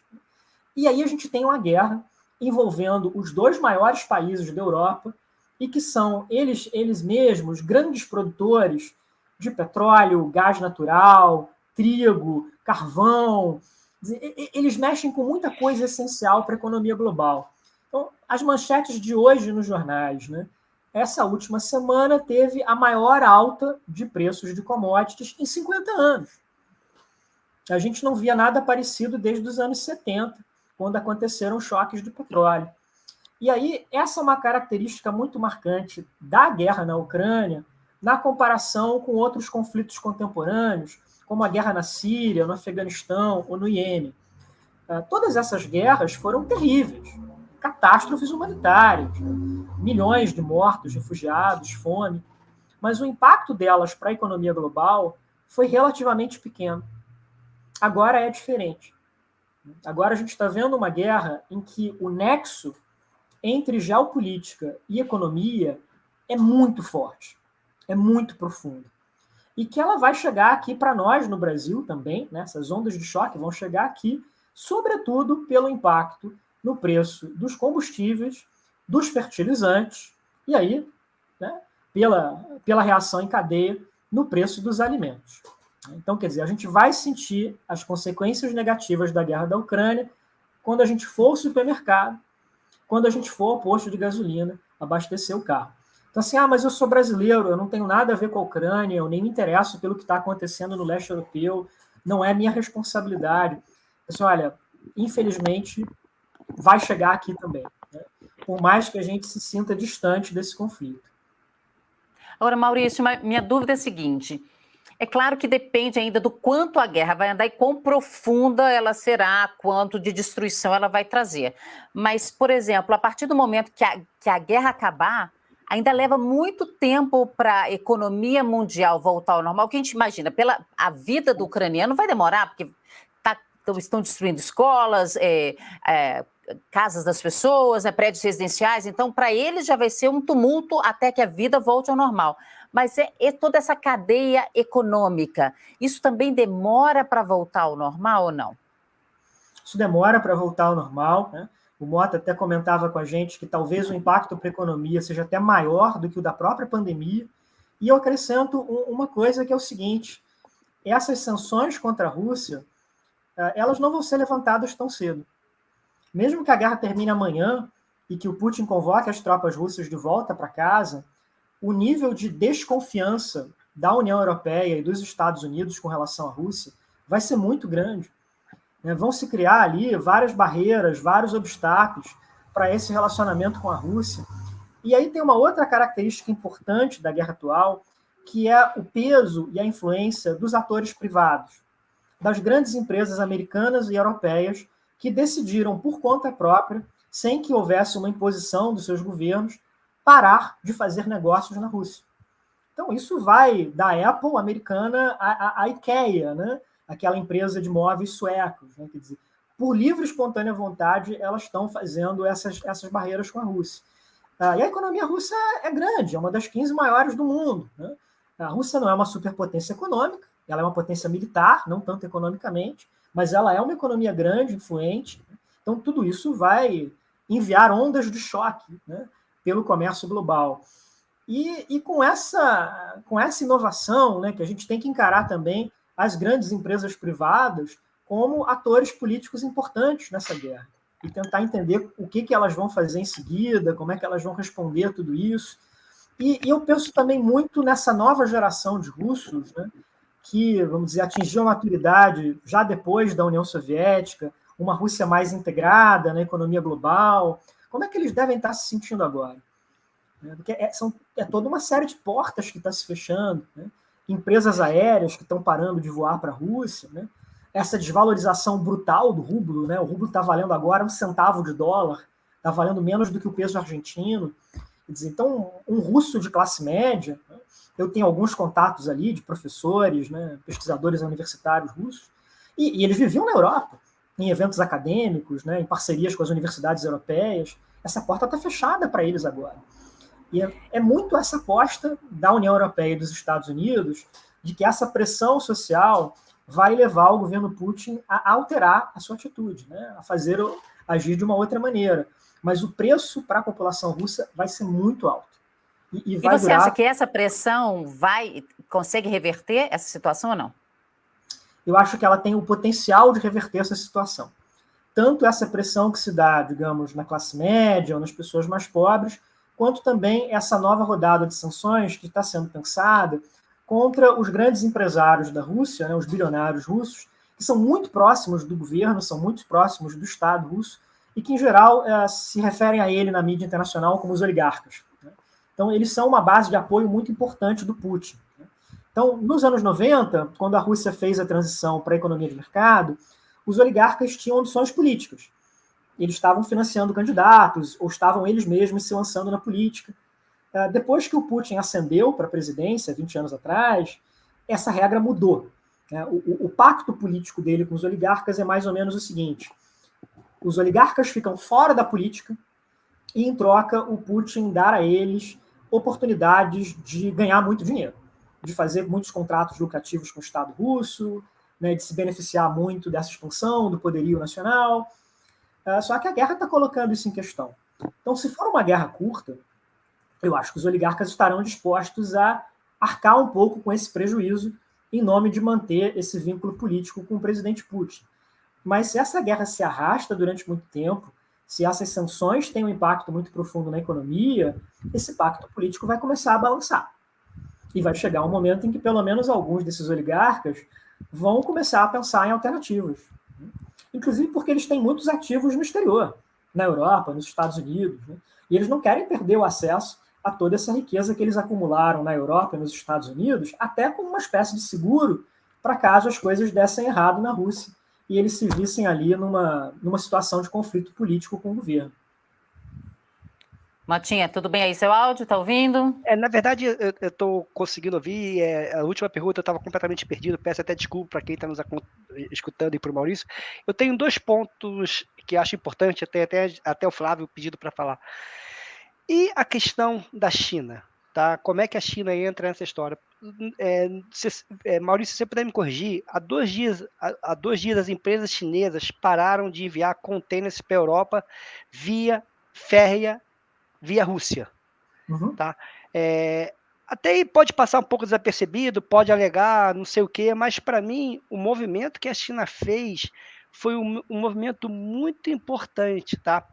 E aí a gente tem uma guerra envolvendo os dois maiores países da Europa e que são eles, eles mesmos grandes produtores de petróleo, gás natural, trigo, carvão. Eles mexem com muita coisa essencial para a economia global. Então, as manchetes de hoje nos jornais, né? essa última semana teve a maior alta de preços de commodities em 50 anos. A gente não via nada parecido desde os anos 70, quando aconteceram choques de petróleo. E aí, essa é uma característica muito marcante da guerra na Ucrânia, na comparação com outros conflitos contemporâneos, como a guerra na Síria, no Afeganistão ou no Iêmen. Ah, todas essas guerras foram terríveis, catástrofes humanitárias, milhões de mortos, refugiados, fome, mas o impacto delas para a economia global foi relativamente pequeno. Agora é diferente. Agora a gente está vendo uma guerra em que o nexo entre geopolítica e economia é muito forte, é muito profundo. E que ela vai chegar aqui para nós no Brasil também, né? essas ondas de choque vão chegar aqui, sobretudo pelo impacto no preço dos combustíveis, dos fertilizantes, e aí, né, pela, pela reação em cadeia no preço dos alimentos. Então, quer dizer, a gente vai sentir as consequências negativas da guerra da Ucrânia quando a gente for ao supermercado, quando a gente for ao posto de gasolina abastecer o carro. Então, assim, ah, mas eu sou brasileiro, eu não tenho nada a ver com a Ucrânia, eu nem me interesso pelo que está acontecendo no leste europeu, não é minha responsabilidade. Assim, olha, infelizmente, vai chegar aqui também, né? por mais que a gente se sinta distante desse conflito. Agora, Maurício, minha dúvida é a seguinte: é claro que depende ainda do quanto a guerra vai andar e quão profunda ela será, quanto de destruição ela vai trazer. Mas, por exemplo, a partir do momento que a, que a guerra acabar, ainda leva muito tempo para a economia mundial voltar ao normal. O que a gente imagina, pela a vida do ucraniano vai demorar, porque tá, estão destruindo escolas, é, é, casas das pessoas, né, prédios residenciais, então para eles já vai ser um tumulto até que a vida volte ao normal. Mas é, é toda essa cadeia econômica, isso também demora para voltar ao normal ou não? Isso demora para voltar ao normal, né? O Mota até comentava com a gente que talvez o impacto para a economia seja até maior do que o da própria pandemia. E eu acrescento uma coisa que é o seguinte: essas sanções contra a Rússia, eh, elas não vão ser levantadas tão cedo mesmo que a guerra termine amanhã e que o Putin convoque as tropas russas de volta para casa, o nível de desconfiança da União Europeia e dos Estados Unidos com relação à Rússia vai ser muito grande. Né? Vão se criar ali várias barreiras, vários obstáculos para esse relacionamento com a Rússia. E aí tem uma outra característica importante da guerra atual, que é o peso e a influência dos atores privados, das grandes empresas americanas e europeias que decidiram, por conta própria, sem que houvesse uma imposição dos seus governos, parar de fazer negócios na Rússia. Então, isso vai da Apple americana à, IKEA, né? aquela empresa de móveis suecos. Né? Quer dizer, por livre e espontânea vontade, elas estão fazendo essas, essas barreiras com a Rússia. Ah, e a economia russa é grande, é uma das 15 maiores do mundo. Né? A Rússia não é uma superpotência econômica, ela é uma potência militar, não tanto economicamente, mas ela é uma economia grande, influente. Então, tudo isso vai enviar ondas de choque né, pelo comércio global. E, e, com, essa, com essa inovação, né, que a gente tem que encarar também as grandes empresas privadas como atores políticos importantes nessa guerra e tentar entender o que, que elas vão fazer em seguida, como é que elas vão responder a tudo isso. E, e eu penso também muito nessa nova geração de russos, né, que, vamos dizer, atingiu a maturidade já depois da União Soviética, uma Rússia mais integrada na economia global. Como é que eles devem estar se sentindo agora? Né, porque é, são, é toda uma série de portas que está se fechando, né? empresas aéreas que estão parando de voar para a Rússia, né? essa desvalorização brutal do rublo, né? o rublo está valendo agora um centavo de dólar, está valendo menos do que o peso argentino. Dizer, então, um russo de classe média, né, eu tenho alguns contatos ali de professores, né, pesquisadores universitários russos, e, e, eles viviam na Europa, em eventos acadêmicos, né, em parcerias com as universidades europeias. Essa porta está fechada para eles agora. E é, é, muito essa aposta da União Europeia e dos Estados Unidos de que essa pressão social vai levar o governo Putin a alterar a sua atitude, né, a fazer agir de uma outra maneira. Mas o preço para a população russa vai ser muito alto. E, e, e você durar... acha que essa pressão vai consegue reverter essa situação ou não? Eu acho que ela tem o potencial de reverter essa situação. Tanto essa pressão que se dá, digamos, na classe média ou nas pessoas mais pobres, quanto também essa nova rodada de sanções que está sendo pensada contra os grandes empresários da Rússia, né, os bilionários russos, que são muito próximos do governo, são muito próximos do Estado russo, e que, em geral, é, se referem a ele na mídia internacional como os oligarcas. Né? Então, eles são uma base de apoio muito importante do Putin. Né? Então, nos anos 90, quando a Rússia fez a transição para a economia de mercado, os oligarcas tinham ambições políticas. Eles estavam financiando candidatos, ou estavam eles mesmos se lançando na política. É, depois que o Putin ascendeu para a presidência, 20 anos atrás, essa regra mudou. Né? O, o, o, pacto político dele com os oligarcas é mais ou menos o seguinte: os oligarcas ficam fora da política e, em troca, o Putin dá a eles oportunidades de ganhar muito dinheiro, de fazer muitos contratos lucrativos com o Estado russo, né, de se beneficiar muito dessa expansão do poderio nacional. Uh, só que a guerra está colocando isso em questão. Então, se for uma guerra curta, eu acho que os oligarcas estarão dispostos a arcar um pouco com esse prejuízo em nome de manter esse vínculo político com o presidente Putin. Mas se essa guerra se arrasta durante muito tempo, se essas sanções têm um impacto muito profundo na economia, esse pacto político vai começar a balançar. E vai chegar um momento em que pelo menos alguns desses oligarcas vão começar a pensar em alternativas. Inclusive porque eles têm muitos ativos no exterior, na Europa, nos Estados Unidos. Né? E eles não querem perder o acesso a toda essa riqueza que eles acumularam na Europa e nos Estados Unidos, até como uma espécie de seguro para caso as coisas dessem errado na Rússia e eles se vissem ali numa, numa situação de conflito político com o governo. Matinha, tudo bem aí? Seu áudio, está ouvindo? É, na verdade, eu estou conseguindo ouvir. É, a última pergunta eu estava completamente perdido. Peço até desculpa para quem está nos escutando e para o Maurício. Eu tenho dois pontos que acho importante, até, até, até o Flávio pedido para falar. E a questão da China? Tá? Como é que a China entra nessa história? É, se, é, Maurício, se você puder me corrigir, há dois, dias, há, há dois dias as empresas chinesas pararam de enviar contêineres para a Europa via férrea, via Rússia. Uhum. Tá? É, até aí pode passar um pouco desapercebido, pode alegar não sei o quê, mas para mim o movimento que a China fez foi um, um movimento muito importante, tá?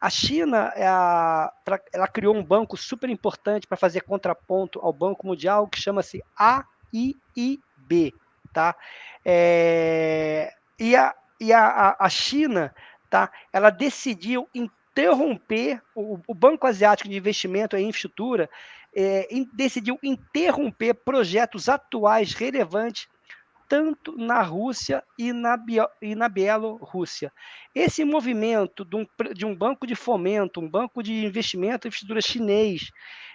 A China é a, ela criou um banco super importante para fazer contraponto ao Banco Mundial que chama-se AIIB, tá? É, e a, e a, a China, tá? Ela decidiu interromper o, o Banco Asiático de Investimento e Infraestrutura é, decidiu interromper projetos atuais relevantes tanto na Rússia e na, e na Bielorrússia. Esse movimento de um, de um, banco de fomento, um banco de investimento e infraestrutura chinês,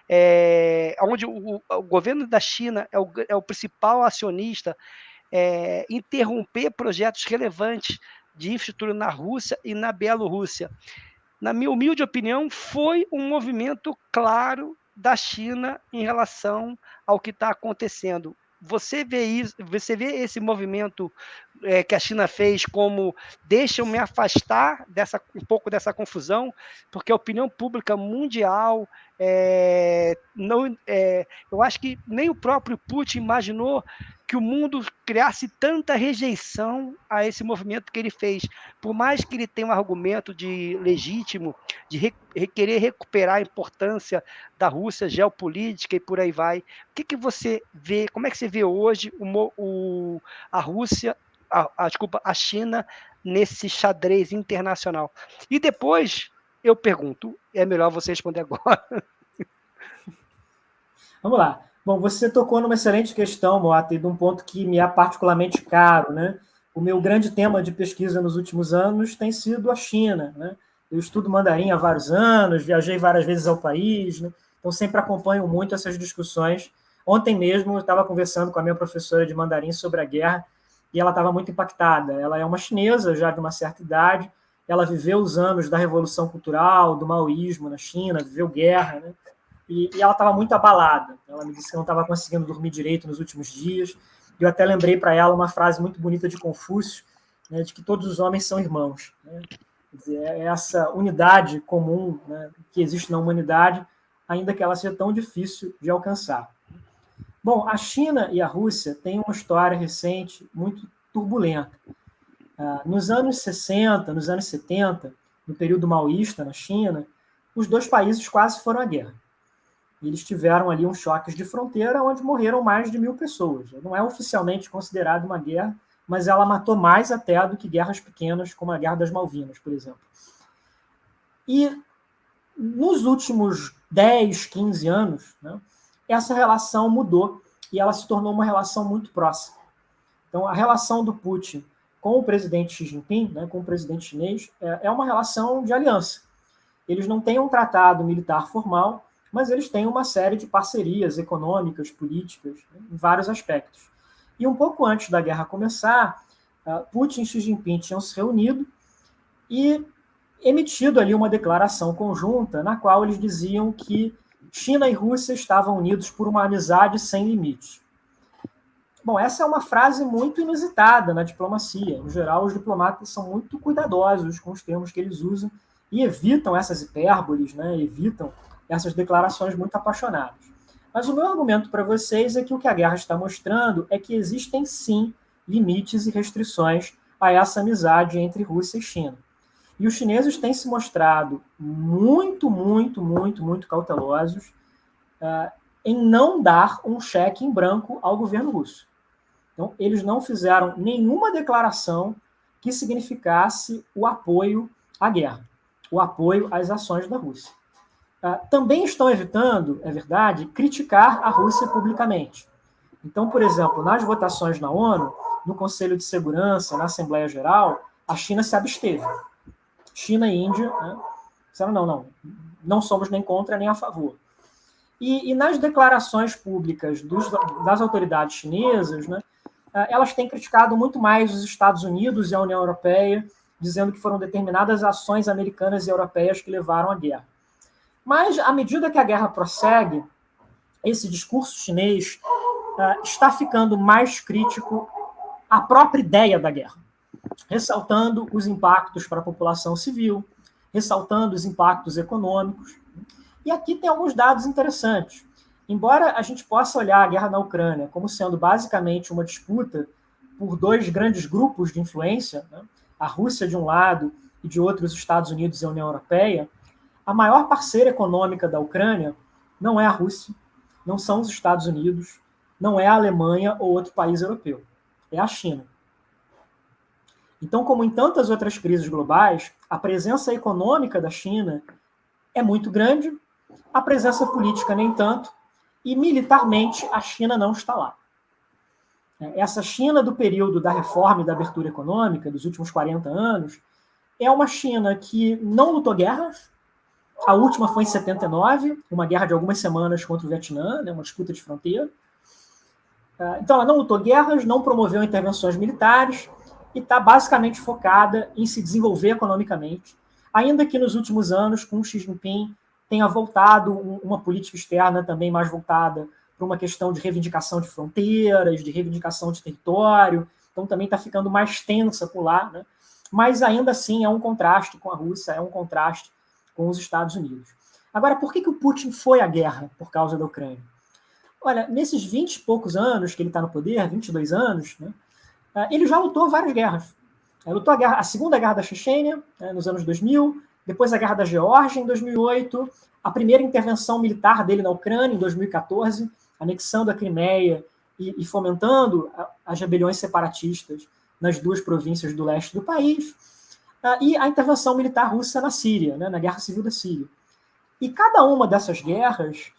é, onde o, o, governo da China é o, é o principal acionista, é, interromper projetos relevantes de infraestrutura na Rússia e na Bielorrússia. Na minha humilde opinião, foi um movimento claro da China em relação ao que está acontecendo. Você vê isso, você vê esse movimento é, que a China fez como deixa eu me afastar dessa um pouco dessa confusão, porque a opinião pública mundial é, não, é, eu acho que nem o próprio Putin imaginou que o mundo criasse tanta rejeição a esse movimento que ele fez. Por mais que ele tenha um argumento de legítimo, de re, querer recuperar a importância da Rússia geopolítica e por aí vai, o que, que você vê, como é que você vê hoje o, o a Rússia, a, a, desculpa, a China nesse xadrez internacional? E depois eu pergunto, é melhor você responder agora. Vamos lá. Bom, você tocou numa excelente questão, Moata, e de um ponto que me é particularmente caro. Né? O meu grande tema de pesquisa nos últimos anos tem sido a China. Né? eu estudo mandarim há vários anos, viajei várias vezes ao país, né? então sempre acompanho muito essas discussões. Ontem mesmo eu estava conversando com a minha professora de mandarim sobre a guerra e ela estava muito impactada. Ela é uma chinesa já de uma certa idade, ela viveu os anos da Revolução Cultural, do maoísmo na China, viveu guerra, né? e, e ela estava muito abalada. Ela me disse que não estava conseguindo dormir direito nos últimos dias. Eu até lembrei para ela uma frase muito bonita de Confúcio, né, de que todos os homens são irmãos. Né? Dizer, é essa unidade comum né, que existe na humanidade, ainda que ela seja tão difícil de alcançar. Bom, a China e a Rússia têm uma história recente muito turbulenta. Ah, nos anos 60, nos anos 70, no período maoísta na China, os dois países quase foram à guerra. Eles tiveram ali uns choques de fronteira onde morreram mais de mil pessoas. Não é oficialmente considerado uma guerra, mas ela matou mais até do que guerras pequenas, como a Guerra das Malvinas, por exemplo. E nos últimos 10, 15 anos, né, essa relação mudou e ela se tornou uma relação muito próxima. Então, a relação do Putin com o presidente Xi Jinping, né, com o presidente chinês, é, é uma relação de aliança. Eles não têm um tratado militar formal, mas eles têm uma série de parcerias econômicas, políticas, né, em vários aspectos. E um pouco antes da guerra começar, ah, Putin e Xi Jinping tinham se reunido e emitido ali uma declaração conjunta na qual eles diziam que China e Rússia estavam unidos por uma amizade sem limites. Bom, essa é uma frase muito inusitada na diplomacia. Em geral, os diplomatas são muito cuidadosos com os termos que eles usam e evitam essas hipérboles, né? evitam essas declarações muito apaixonadas. Mas o meu argumento para vocês é que o que a guerra está mostrando é que existem sim limites e restrições a essa amizade entre Rússia e China. E os chineses têm se mostrado muito, muito, muito, muito cautelosos uh, em não dar um cheque em branco ao governo russo. Então, eles não fizeram nenhuma declaração que significasse o apoio à guerra, o apoio às ações da Rússia. Ah, também estão evitando, é verdade, criticar a Rússia publicamente. Então, por exemplo, nas votações na ONU, no Conselho de Segurança, na Assembleia Geral, a China se absteve. China e Índia né, disseram, não, não, não somos nem contra nem a favor. E, e nas declarações públicas dos, das autoridades chinesas, né, elas têm criticado muito mais os Estados Unidos e a União Europeia, dizendo que foram determinadas ações americanas e europeias que levaram à guerra. Mas, à medida que a guerra prossegue, esse discurso chinês uh, está ficando mais crítico à própria ideia da guerra, ressaltando os impactos para a população civil, ressaltando os impactos econômicos. E aqui tem alguns dados interessantes. Embora a gente possa olhar a guerra na Ucrânia como sendo basicamente uma disputa por dois grandes grupos de influência, né, a Rússia de um lado e de outro os Estados Unidos e a União Europeia, a maior parceira econômica da Ucrânia não é a Rússia, não são os Estados Unidos, não é a Alemanha ou outro país europeu, é a China. Então, como em tantas outras crises globais, a presença econômica da China é muito grande, a presença política nem tanto, e militarmente a China não está lá. Essa China do período da reforma e da abertura econômica, dos últimos 40 anos, é uma China que não lutou guerras, a última foi em 79, uma guerra de algumas semanas contra o Vietnã, né, uma disputa de fronteira. Ah, então, ela não lutou guerras, não promoveu intervenções militares e está basicamente focada em se desenvolver economicamente, ainda que nos últimos anos, com Xi Jinping, tenha voltado uma política externa também mais voltada para uma questão de reivindicação de fronteiras, de reivindicação de território, então também está ficando mais tensa por lá, né? mas ainda assim é um contraste com a Rússia, é um contraste com os Estados Unidos. Agora, por que, que o Putin foi à guerra por causa da Ucrânia? Olha, nesses 20 e poucos anos que ele está no poder, 22 anos, né, ele já lutou várias guerras. Ele lutou a, guerra, a Segunda Guerra da Chechênia, né, nos anos 2000, depois a Guerra da Geórgia, em 2008, a primeira intervenção militar dele na Ucrânia, em 2014, anexando a Crimeia e, e fomentando as rebeliões separatistas nas duas províncias do leste do país. Ah, e a intervenção militar russa na Síria, né, na Guerra Civil da Síria. E cada uma dessas guerras,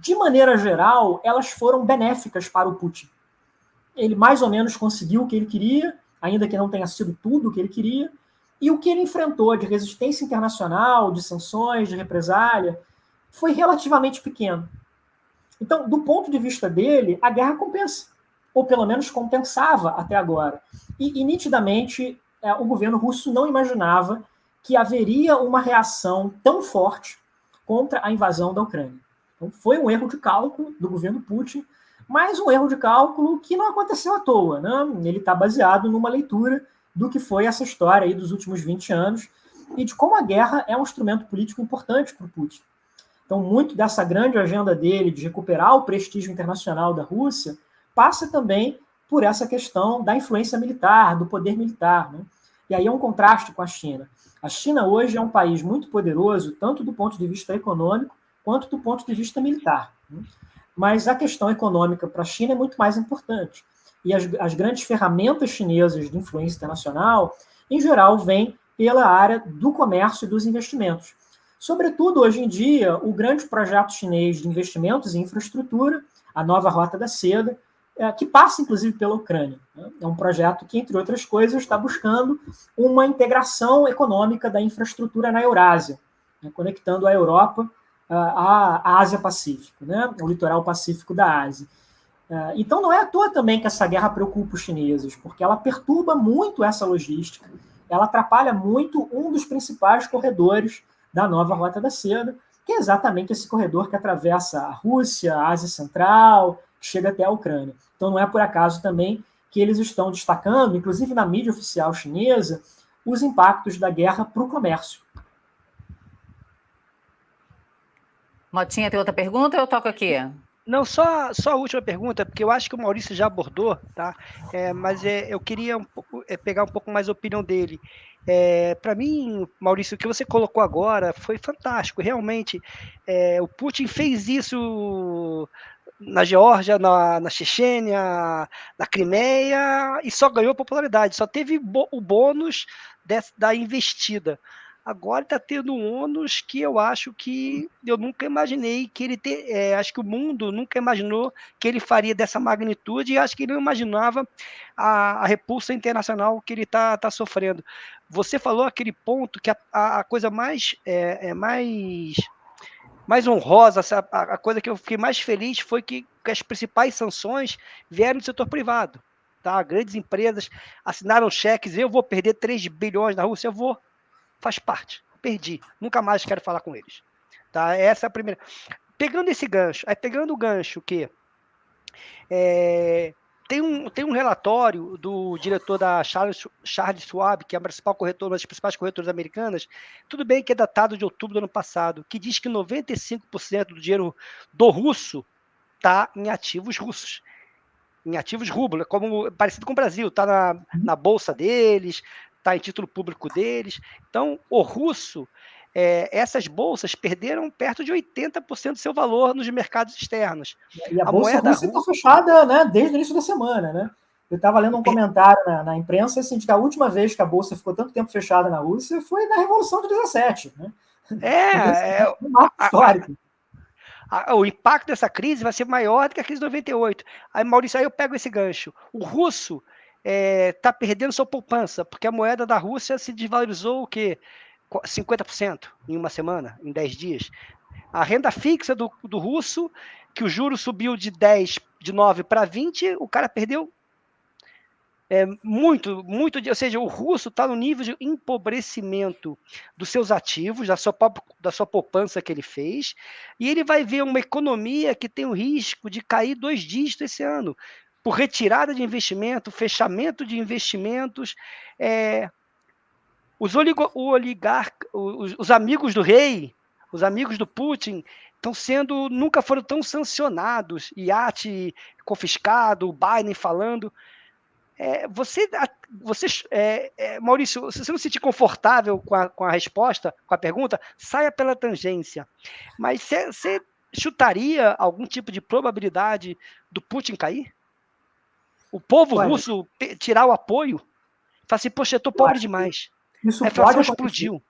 de maneira geral, elas foram benéficas para o Putin. Ele mais ou menos conseguiu o que ele queria, ainda que não tenha sido tudo o que ele queria, E o que ele enfrentou de resistência internacional, de sanções, de represália, foi relativamente pequeno. Então, do ponto de vista dele, a guerra compensa, ou pelo menos compensava até agora. E, e nitidamente, é, o governo russo não imaginava que haveria uma reação tão forte contra a invasão da Ucrânia. Então, foi um erro de cálculo do governo Putin, mas um erro de cálculo que não aconteceu à toa. Né? Ele está baseado numa leitura do que foi essa história aí dos últimos 20 anos e de como a guerra é um instrumento político importante para o Putin. Então, muito dessa grande agenda dele de recuperar o prestígio internacional da Rússia passa também por essa questão da influência militar, do poder militar. Né? E aí é um contraste com a China. A China hoje é um país muito poderoso, tanto do ponto de vista econômico quanto do ponto de vista militar. Né? Mas a questão econômica para a China é muito mais importante. E as, as grandes ferramentas chinesas de influência internacional, em geral, vêm pela área do comércio e dos investimentos. Sobretudo, hoje em dia, o grande projeto chinês de investimentos em infraestrutura, a nova Rota da Seda, é, que passa inclusive pela Ucrânia. Né? É um projeto que, entre outras coisas, está buscando uma integração econômica da infraestrutura na Eurásia, né? conectando a Europa à Ásia-Pacífico, né? o litoral pacífico da Ásia. É, então não é à toa também que essa guerra preocupa os chineses, porque ela perturba muito essa logística, ela atrapalha muito um dos principais corredores da nova Rota da Seda, que é exatamente esse corredor que atravessa a Rússia, a Ásia Central, chega até a Ucrânia. Então não é por acaso também que eles estão destacando, inclusive na mídia oficial chinesa, os impactos da guerra para o comércio. Motinha, tem outra pergunta eu toco aqui? Não, só, só a última pergunta, porque eu acho que o Maurício já abordou, tá? É, mas é, eu queria um pouco, é, pegar um pouco mais a opinião dele. É, Para mim, Maurício, o que você colocou agora foi fantástico. Realmente, é, o Putin fez isso na Geórgia, na, na Chechênia, na Crimeia, e só ganhou popularidade, só teve o bônus da investida. Agora está tendo um ônus que eu acho que eu nunca imaginei que ele ter. É, acho que o mundo nunca imaginou que ele faria dessa magnitude e acho que ele não imaginava a, a repulsa internacional que ele está tá sofrendo. Você falou aquele ponto que a, a coisa mais, é, é mais, mais honrosa, a, a, coisa que eu fiquei mais feliz foi que, que as principais sanções vieram do setor privado. Tá? Grandes empresas assinaram cheques, eu vou perder 3 bilhões na Rússia, eu vou faz parte. Perdi. Nunca mais quero falar com eles. Tá? Essa é a primeira. Pegando esse gancho, aí pegando o gancho que é, tem, um, tem um relatório do diretor da Charles, Charles Schwab, que é a principal corretora, uma das principais corretoras americanas, tudo bem que é datado de outubro do ano passado, que diz que 95% do dinheiro do russo está em ativos russos em ativos rublo, como parecido com o Brasil, está na, na bolsa deles, está em título público deles. Então, o russo, é, essas bolsas perderam perto de 80% do seu valor nos mercados externos. E a, a bolsa russa está fechada né, desde o início da semana, né? Eu estava lendo um comentário na, na, imprensa assim, de que a última vez que a bolsa ficou tanto tempo fechada na Rússia foi na Revolução de 17. Né? É, é um marco histórico. A, a, o impacto dessa crise vai ser maior do que a crise de 98. Aí, Maurício, aí eu pego esse gancho. O russo está é, tá perdendo sua poupança, porque a moeda da Rússia se desvalorizou o quê? 50% em uma semana, em 10 dias. A renda fixa do, do russo, que o juro subiu de 10, de 9 para 20, o cara perdeu é, muito, muito, ou seja, o russo está no nível de empobrecimento dos seus ativos, da sua, da sua poupança que ele fez, e ele vai ver uma economia que tem o risco de cair dois dígitos esse ano por retirada de investimento, fechamento de investimentos. É, os, oligo, os, os amigos do rei, os amigos do Putin, estão sendo, nunca foram tão sancionados. IAT confiscado, Biden falando. É, você, você é, é, Maurício, se você não se sentir confortável com a, com a resposta, com a pergunta, saia pela tangência. Mas você chutaria algum tipo de probabilidade do Putin cair? O povo russo tirar o apoio, falar assim, poxa, eu tô pobre demais. Isso a pode explodiu.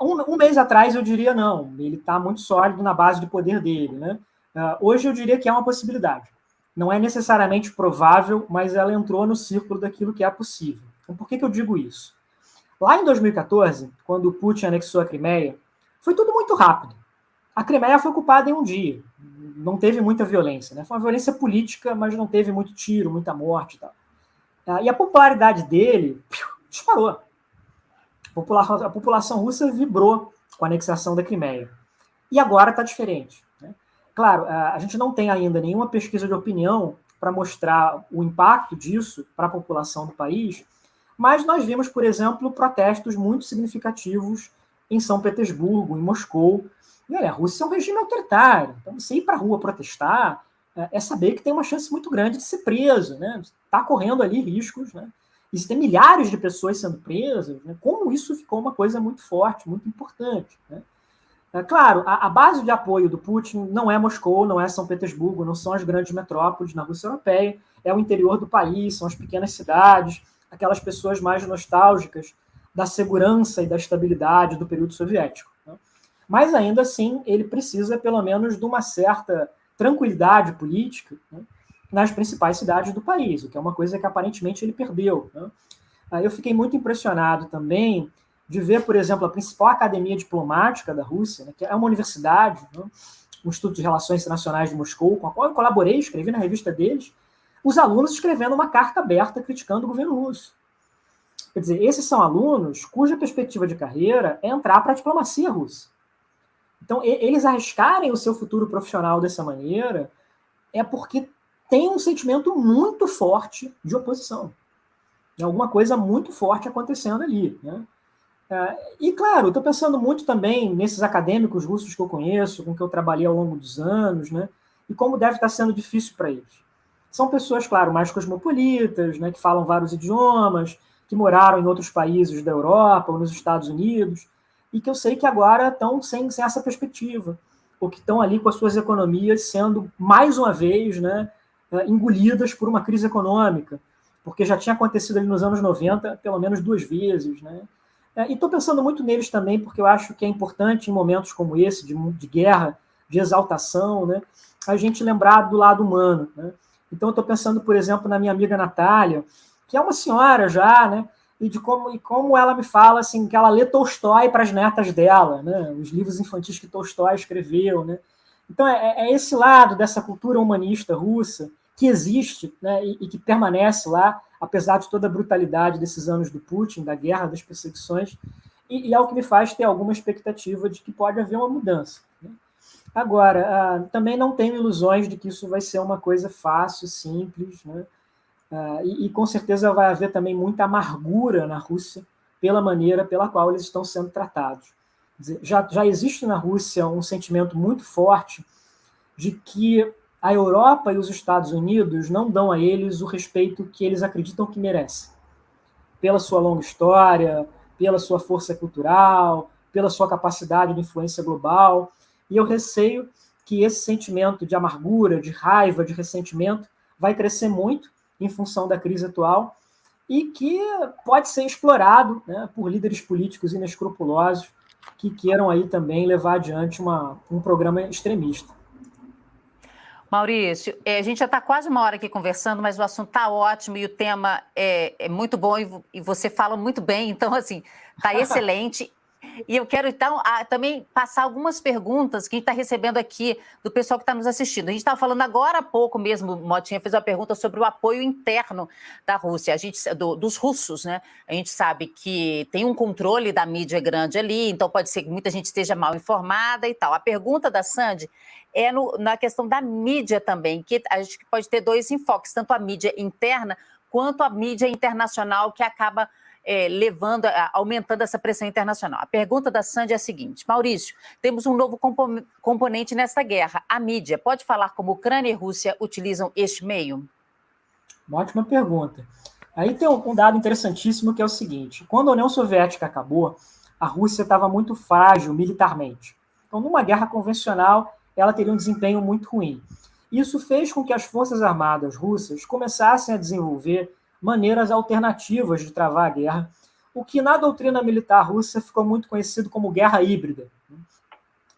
Um, um, mês atrás eu diria não, ele está muito sólido na base de poder dele. Né? Uh, hoje eu diria que é uma possibilidade. Não é necessariamente provável, mas ela entrou no círculo daquilo que é possível. Então, por que, que eu digo isso? Lá em 2014, quando o Putin anexou a Crimeia, foi tudo muito rápido. A Crimeia foi ocupada em um dia. Não teve muita violência. Né? Foi uma violência política, mas não teve muito tiro, muita morte e tal. Ah, e a popularidade dele disparou. A população, a população russa vibrou com a anexação da Crimeia. E agora está diferente. Né? Claro, a gente não tem ainda nenhuma pesquisa de opinião para mostrar o impacto disso para a população do país, mas nós vimos, por exemplo, protestos muito significativos em São Petersburgo, em Moscou. E olha, a Rússia é um regime autoritário, então você ir para a rua protestar é, é saber que tem uma chance muito grande de ser preso, né? Está correndo ali riscos, né? Existem milhares de pessoas sendo presas, né? como isso ficou uma coisa muito forte, muito importante. Né? É, claro, a, a, base de apoio do Putin não é Moscou, não é São Petersburgo, não são as grandes metrópoles na Rússia Europeia, é o interior do país, são as pequenas cidades, aquelas pessoas mais nostálgicas da segurança e da estabilidade do período soviético. Mas ainda assim, ele precisa pelo menos de uma certa tranquilidade política né? nas principais cidades do país, o que é uma coisa que aparentemente ele perdeu. Né? Eu fiquei muito impressionado também de ver, por exemplo, a principal academia diplomática da Rússia, né, que é uma universidade, né, Instituto de Relações Internacionais de Moscou, com a qual eu colaborei, escrevi na revista deles, os alunos escrevendo uma carta aberta criticando o governo russo. Quer dizer, esses são alunos cuja perspectiva de carreira é entrar para a diplomacia russa. Então, eles arriscarem o seu futuro profissional dessa maneira é porque tem um sentimento muito forte de oposição. Tem alguma coisa muito forte acontecendo ali. Né? É, e, claro, estou pensando muito também nesses acadêmicos russos que eu conheço, com que eu trabalhei ao longo dos anos, né? e como deve estar sendo difícil para eles. São pessoas, claro, mais cosmopolitas, né, que falam vários idiomas, que moraram em outros países da Europa ou nos Estados Unidos, e que eu sei que agora estão sem, sem essa perspectiva, ou que estão ali com as suas economias sendo, mais uma vez, né, é, engolidas por uma crise econômica, porque já tinha acontecido ali nos anos 90 pelo menos duas vezes, né? É, e estou pensando muito neles também, porque eu acho que é importante em momentos como esse, de, de guerra, de exaltação, né, a gente lembrar do lado humano. Né? Então, estou pensando, por exemplo, na minha amiga Natália, que é uma senhora já, né, e de como, e como ela me fala assim, que ela lê Tolstói para as netas dela, né, os livros infantis que Tolstói escreveu. Né? Então, é, é esse lado dessa cultura humanista russa que existe né, e, e que permanece lá, apesar de toda a brutalidade desses anos do Putin, da guerra, das perseguições, e, e é o que me faz ter alguma expectativa de que pode haver uma mudança. Né? Agora, ah, também não tenho ilusões de que isso vai ser uma coisa fácil, simples, né? Ah, e, e, com certeza vai haver também muita amargura na Rússia pela maneira pela qual eles estão sendo tratados. Dizer, já, já existe na Rússia um sentimento muito forte de que a Europa e os Estados Unidos não dão a eles o respeito que eles acreditam que merecem. Pela sua longa história, pela sua força cultural, pela sua capacidade de influência global. E eu receio que esse sentimento de amargura, de raiva, de ressentimento vai crescer muito em função da crise atual e que pode ser explorado né, por líderes políticos inescrupulosos que queiram aí também levar adiante uma, um programa extremista. Maurício, é, a gente já está quase uma hora aqui conversando, mas o assunto está ótimo e o tema é, é muito bom e, e, você fala muito bem, então, assim, está excelente. E eu quero, então, a, também passar algumas perguntas que a gente está recebendo aqui do pessoal que está nos assistindo. A gente estava falando agora há pouco mesmo, Motinha fez uma pergunta sobre o apoio interno da Rússia, a gente, do, dos russos, né? A gente sabe que tem um controle da mídia grande ali, então pode ser que muita gente esteja mal informada e tal. A pergunta da Sandy é no, na questão da mídia também, que a gente pode ter dois enfoques, tanto a mídia interna quanto a mídia internacional, que acaba é, levando, aumentando essa pressão internacional. A pergunta da Sandy é a seguinte: Maurício, temos um novo compo componente nessa guerra, a mídia. Pode falar como Ucrânia e Rússia utilizam este meio? Uma ótima pergunta. Aí tem um dado interessantíssimo que é o seguinte: quando a União Soviética acabou, a Rússia estava muito frágil militarmente. Então, numa guerra convencional, ela teria um desempenho muito ruim. Isso fez com que as forças armadas russas começassem a desenvolver maneiras alternativas de travar a guerra, o que na doutrina militar russa ficou muito conhecido como guerra híbrida.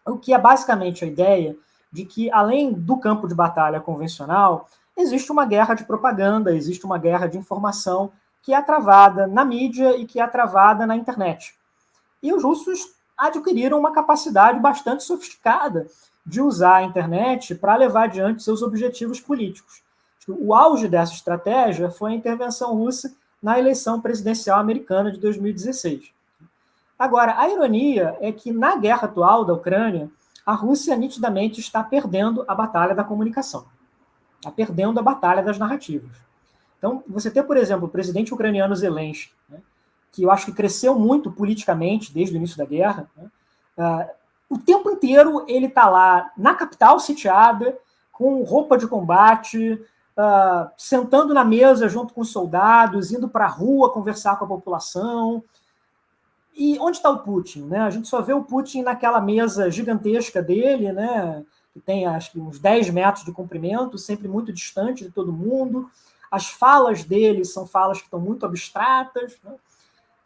O que é basicamente a ideia de que, além do campo de batalha convencional, existe uma guerra de propaganda, existe uma guerra de informação que é travada na mídia e que é travada na internet. E os russos adquiriram uma capacidade bastante sofisticada de usar a internet para levar adiante seus objetivos políticos. O auge dessa estratégia foi a intervenção russa na eleição presidencial americana de 2016. Agora, a ironia é que na guerra atual da Ucrânia, a Rússia nitidamente está perdendo a batalha da comunicação, está perdendo a batalha das narrativas. Então, você tem, por exemplo, o presidente ucraniano Zelensky, né, que eu acho que cresceu muito politicamente desde o início da guerra, né, uh, o tempo inteiro ele está lá na capital sitiada, com roupa de combate, uh, sentando na mesa junto com soldados, indo para a rua conversar com a população. E onde está o Putin? Né? A gente só vê o Putin naquela mesa gigantesca dele, né? que tem acho que uns 10 metros de comprimento, sempre muito distante de todo mundo. As falas dele são falas que estão muito abstratas. Né?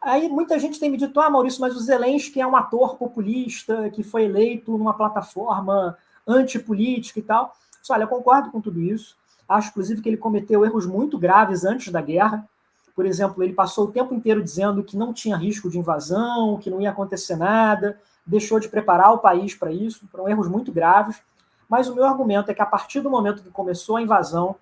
Aí muita gente tem me dito, ah, Maurício, mas o Zelensky é um ator populista que foi eleito numa plataforma antipolítica e tal. Olha, eu concordo com tudo isso. Acho, inclusive, que ele cometeu erros muito graves antes da guerra. Por exemplo, ele passou o tempo inteiro dizendo que não tinha risco de invasão, que não ia acontecer nada, deixou de preparar o país para isso. Foram erros muito graves. Mas o meu argumento é que, a partir do momento que começou a invasão,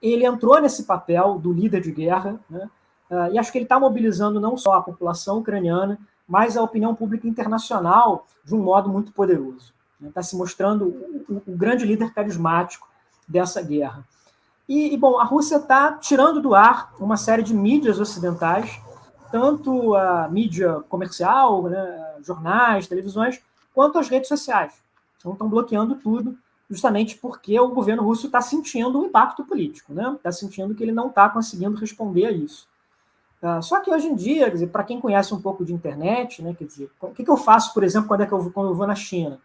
ele entrou nesse papel do líder de guerra, né? Uh, e acho que ele está mobilizando não só a população ucraniana, mas a opinião pública internacional de um modo muito poderoso. Está né? se mostrando o, o, grande líder carismático dessa guerra. E, e bom, a Rússia está tirando do ar uma série de mídias ocidentais, tanto a mídia comercial, né, jornais, televisões, quanto as redes sociais. Então, estão bloqueando tudo, justamente porque o governo russo está sentindo o um impacto político, né? Está sentindo que ele não está conseguindo responder a isso. Uh, só que hoje em dia, para quem conhece um pouco de internet, né, quer dizer, o que, que eu faço, por exemplo, quando, é que eu, quando eu vou na China?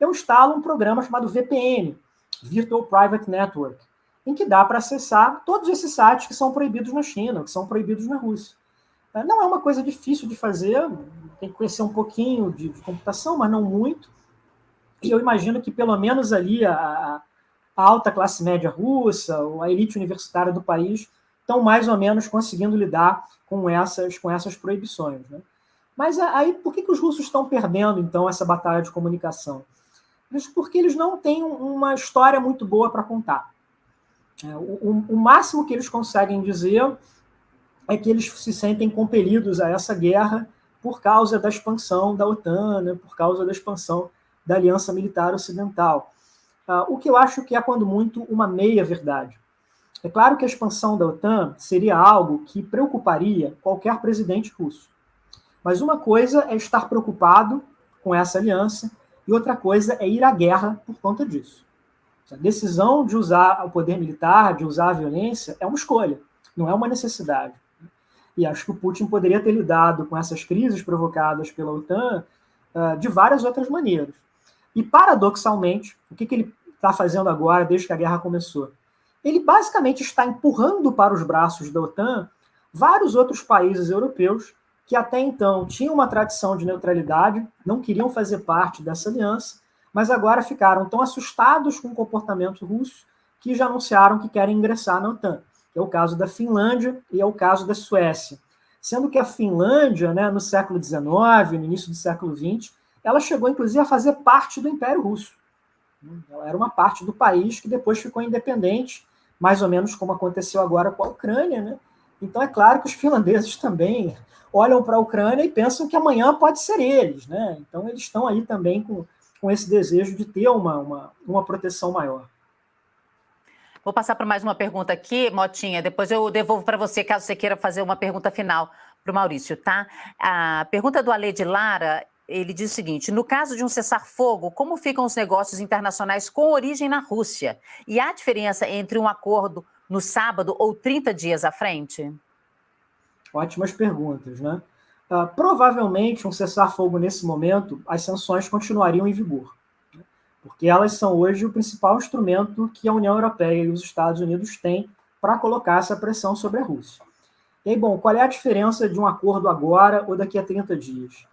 Eu instalo um programa chamado VPN, Virtual Private Network, em que dá para acessar todos esses sites que são proibidos na China, que são proibidos na Rússia. Uh, não é uma coisa difícil de fazer, tem que conhecer um pouquinho de, de computação, mas não muito. E eu imagino que pelo menos ali a, a alta classe média russa, a elite universitária do país, estão mais ou menos conseguindo lidar com essas, com essas proibições. Né? Mas aí, por que, que os russos estão perdendo, então, essa batalha de comunicação? Porque eles não têm uma história muito boa para contar. É, o, o, máximo que eles conseguem dizer é que eles se sentem compelidos a essa guerra por causa da expansão da OTAN, né, por causa da expansão da Aliança Militar Ocidental. Uh, o que eu acho que é, quando muito, uma meia-verdade. É claro que a expansão da OTAN seria algo que preocuparia qualquer presidente russo. Mas uma coisa é estar preocupado com essa aliança e outra coisa é ir à guerra por conta disso. A decisão de usar o poder militar, de usar a violência, é uma escolha, não é uma necessidade. E acho que o Putin poderia ter lidado com essas crises provocadas pela OTAN uh, de várias outras maneiras. E, paradoxalmente, o que, que ele está fazendo agora, desde que a guerra começou? ele basicamente está empurrando para os braços da OTAN vários outros países europeus que até então tinham uma tradição de neutralidade, não queriam fazer parte dessa aliança, mas agora ficaram tão assustados com o comportamento russo que já anunciaram que querem ingressar na OTAN. É o caso da Finlândia e é o caso da Suécia. Sendo que a Finlândia, né, no século XIX, no início do século XX, ela chegou inclusive a fazer parte do Império Russo. Ela era uma parte do país que depois ficou independente mais ou menos como aconteceu agora com a Ucrânia, né? Então é claro que os finlandeses também olham para a Ucrânia e pensam que amanhã pode ser eles, né? Então eles estão aí também com, com esse desejo de ter uma, uma, uma proteção maior. Vou passar para mais uma pergunta aqui, Motinha, depois eu devolvo para você, caso você queira fazer uma pergunta final para o Maurício, tá? A pergunta do Ale de Lara, ele diz o seguinte: no caso de um cessar-fogo, como ficam os negócios internacionais com origem na Rússia? E há diferença entre um acordo no sábado ou 30 dias à frente? Ótimas perguntas, né? Uh, provavelmente, um cessar-fogo nesse momento, as sanções continuariam em vigor, né? porque elas são hoje o principal instrumento que a União Europeia e os Estados Unidos têm para colocar essa pressão sobre a Rússia. E aí, bom, qual é a diferença de um acordo agora ou daqui a 30 dias?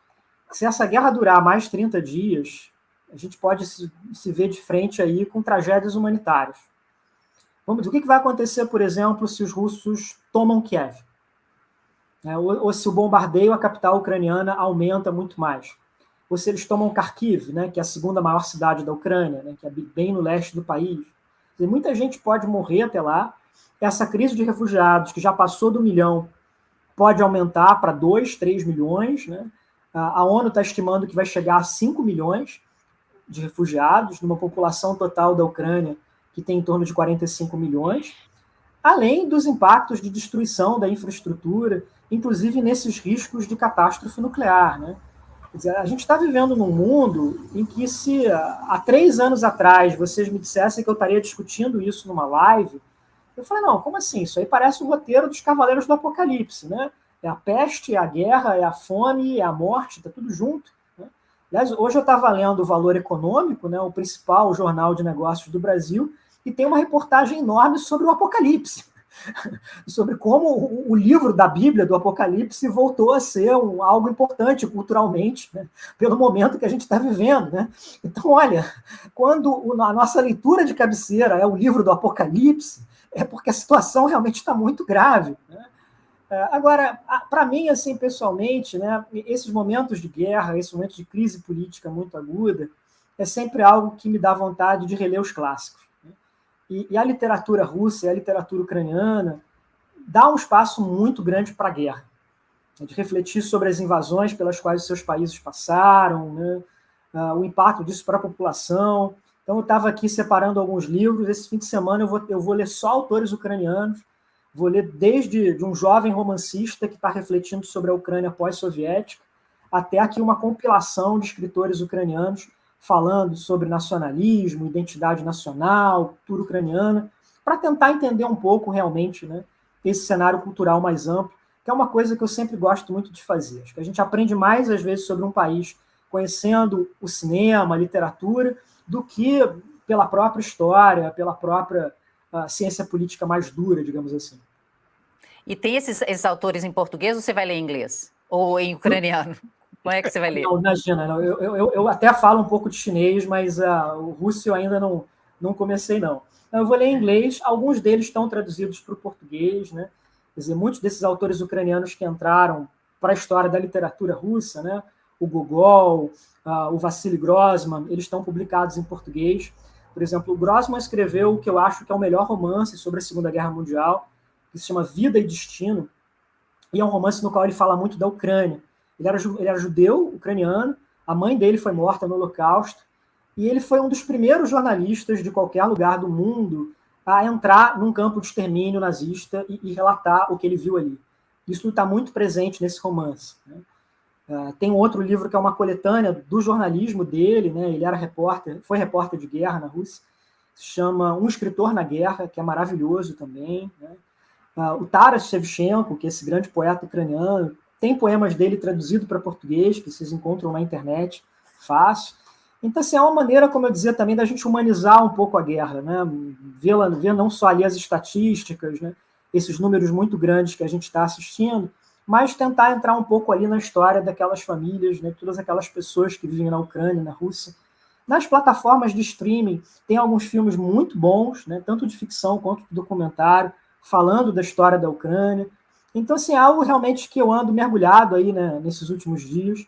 se essa guerra durar mais 30 dias, a gente pode se, se ver de frente aí com tragédias humanitárias. Vamos, o que, vai acontecer, por exemplo, se os russos tomam Kiev? né? ou, se o bombardeio à capital ucraniana aumenta muito mais, ou se eles tomam Kharkiv, né, que é a segunda maior cidade da Ucrânia, né, que é bem no leste do país. E muita gente pode morrer até lá. Essa crise de refugiados, que já passou do milhão, pode aumentar para 2, 3 milhões. Né? A ONU está estimando que vai chegar a 5 milhões de refugiados, numa população total da Ucrânia que tem em torno de 45 milhões, além dos impactos de destruição da infraestrutura, inclusive nesses riscos de catástrofe nuclear. Né? Dizer, a gente está vivendo num mundo em que, se há três anos atrás vocês me dissessem que eu estaria discutindo isso numa live, eu falei, não, como assim? Isso aí parece o roteiro dos Cavaleiros do Apocalipse, né? É a peste, é a guerra, é a fome, é a morte, está tudo junto. Aliás, hoje eu estava lendo o Valor Econômico, né, o principal jornal de negócios do Brasil, e tem uma reportagem enorme sobre o Apocalipse. sobre como o livro da Bíblia, do Apocalipse, voltou a ser um, algo importante culturalmente, né, pelo momento que a gente está vivendo. Né? Então, olha, quando a nossa leitura de cabeceira é o livro do Apocalipse, é porque a situação realmente está muito grave. Né? É, agora, para mim, assim, pessoalmente, né, esses momentos de guerra, esses momentos de crise política muito aguda, é sempre algo que me dá vontade de reler os clássicos. E, e a literatura russa e a literatura ucraniana dá um espaço muito grande para a guerra, né, de refletir sobre as invasões pelas quais os seus países passaram, né? o impacto disso para a população. Então, eu estava aqui separando alguns livros. Esse fim de semana eu vou, eu vou ler só autores ucranianos. Vou ler desde de um jovem romancista que está refletindo sobre a Ucrânia pós-soviética, até aqui uma compilação de escritores ucranianos falando sobre nacionalismo, identidade nacional, cultura ucraniana, para tentar entender um pouco realmente né, esse cenário cultural mais amplo, que é uma coisa que eu sempre gosto muito de fazer. Acho que a gente aprende mais, às vezes, sobre um país conhecendo o cinema, a literatura, do que pela própria história, pela própria uh, ciência política mais dura, digamos assim. E tem esses, esses autores em português ou você vai ler em inglês? Ou em ucraniano? Como é que você vai ler? Não, imagina, não. Eu, eu, eu até falo um pouco de chinês, mas uh, o russo eu ainda não, não comecei, não. Eu vou ler em inglês, alguns deles estão traduzidos para o português, né? Quer dizer, muitos desses autores ucranianos que entraram para a história da literatura russa, né? O Gogol, uh, o Vassili Grossman, eles estão publicados em português. Por exemplo, o Grossman escreveu o que eu acho que é o melhor romance sobre a Segunda Guerra Mundial, que se chama Vida e Destino, e é um romance no qual ele fala muito da Ucrânia. Ele era, ele era judeu, ucraniano, a mãe dele foi morta no Holocausto, e ele foi um dos primeiros jornalistas de qualquer lugar do mundo a entrar num campo de extermínio nazista e, e relatar o que ele viu ali. Isso está muito presente nesse romance. Né? Uh, tem um outro livro que é uma coletânea do jornalismo dele, né? ele era repórter, foi repórter de guerra na Rússia, se chama Um Escritor na Guerra, que é maravilhoso também. Né? Uh, o Taras Shevchenko, que é esse grande poeta ucraniano, tem poemas dele traduzido para português, que vocês encontram na internet, fácil. Então, assim, é uma maneira, como eu dizia também, da gente humanizar um pouco a guerra, né? ver, ver não só ali as estatísticas, né? esses números muito grandes que a gente está assistindo, mas tentar entrar um pouco ali na história daquelas famílias, né? todas aquelas pessoas que vivem na Ucrânia, na Rússia. Nas plataformas de streaming, tem alguns filmes muito bons, né? tanto de ficção quanto de documentário, falando da história da Ucrânia. Então, assim, é algo realmente que eu ando mergulhado aí né, nesses últimos dias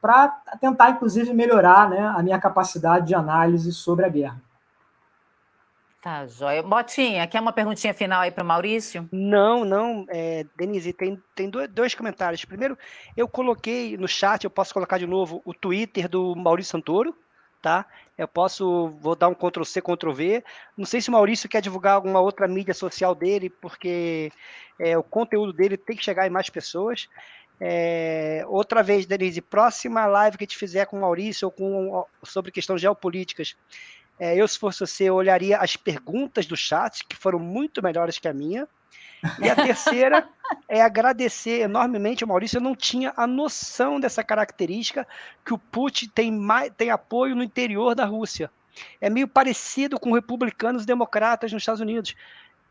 para tentar, inclusive, melhorar né, a minha capacidade de análise sobre a guerra. Tá, joia. Botinha, quer uma perguntinha final aí para o Maurício? Não, não, é, Denise, tem, tem dois comentários. Primeiro, eu coloquei no chat, eu posso colocar de novo o Twitter do Maurício Santoro, tá? Eu posso, vou dar um Ctrl C, Ctrl V. Não sei se o Maurício quer divulgar alguma outra mídia social dele, porque é, o conteúdo dele tem que chegar em mais pessoas. É, outra vez, Denise, próxima live que a gente fizer com o Maurício ou com, sobre questões geopolíticas, é, eu, se fosse você, olharia as perguntas do chat, que foram muito melhores que a minha. E a terceira é agradecer enormemente ao Maurício. Eu não tinha a noção dessa característica que o Putin tem, mais, tem apoio no interior da Rússia. É meio parecido com republicanos e democratas nos Estados Unidos.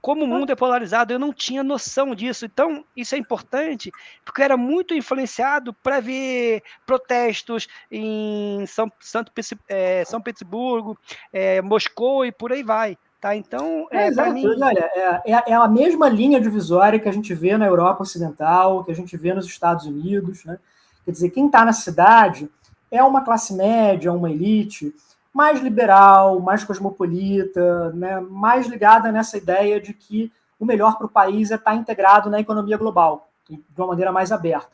Como o mundo é polarizado, eu não tinha noção disso. Então, isso é importante, porque eu era muito influenciado para ver protestos em São, Santo, é, São Petersburgo, é, Moscou e por aí vai Tá? Então, é, é mim... olha, é, é, é, a mesma linha divisória que a gente vê na Europa Ocidental, que a gente vê nos Estados Unidos. Né? Quer dizer, quem está na cidade é uma classe média, uma elite mais liberal, mais cosmopolita, né? mais ligada nessa ideia de que o melhor para o país é estar tá integrado na economia global, de uma maneira mais aberta.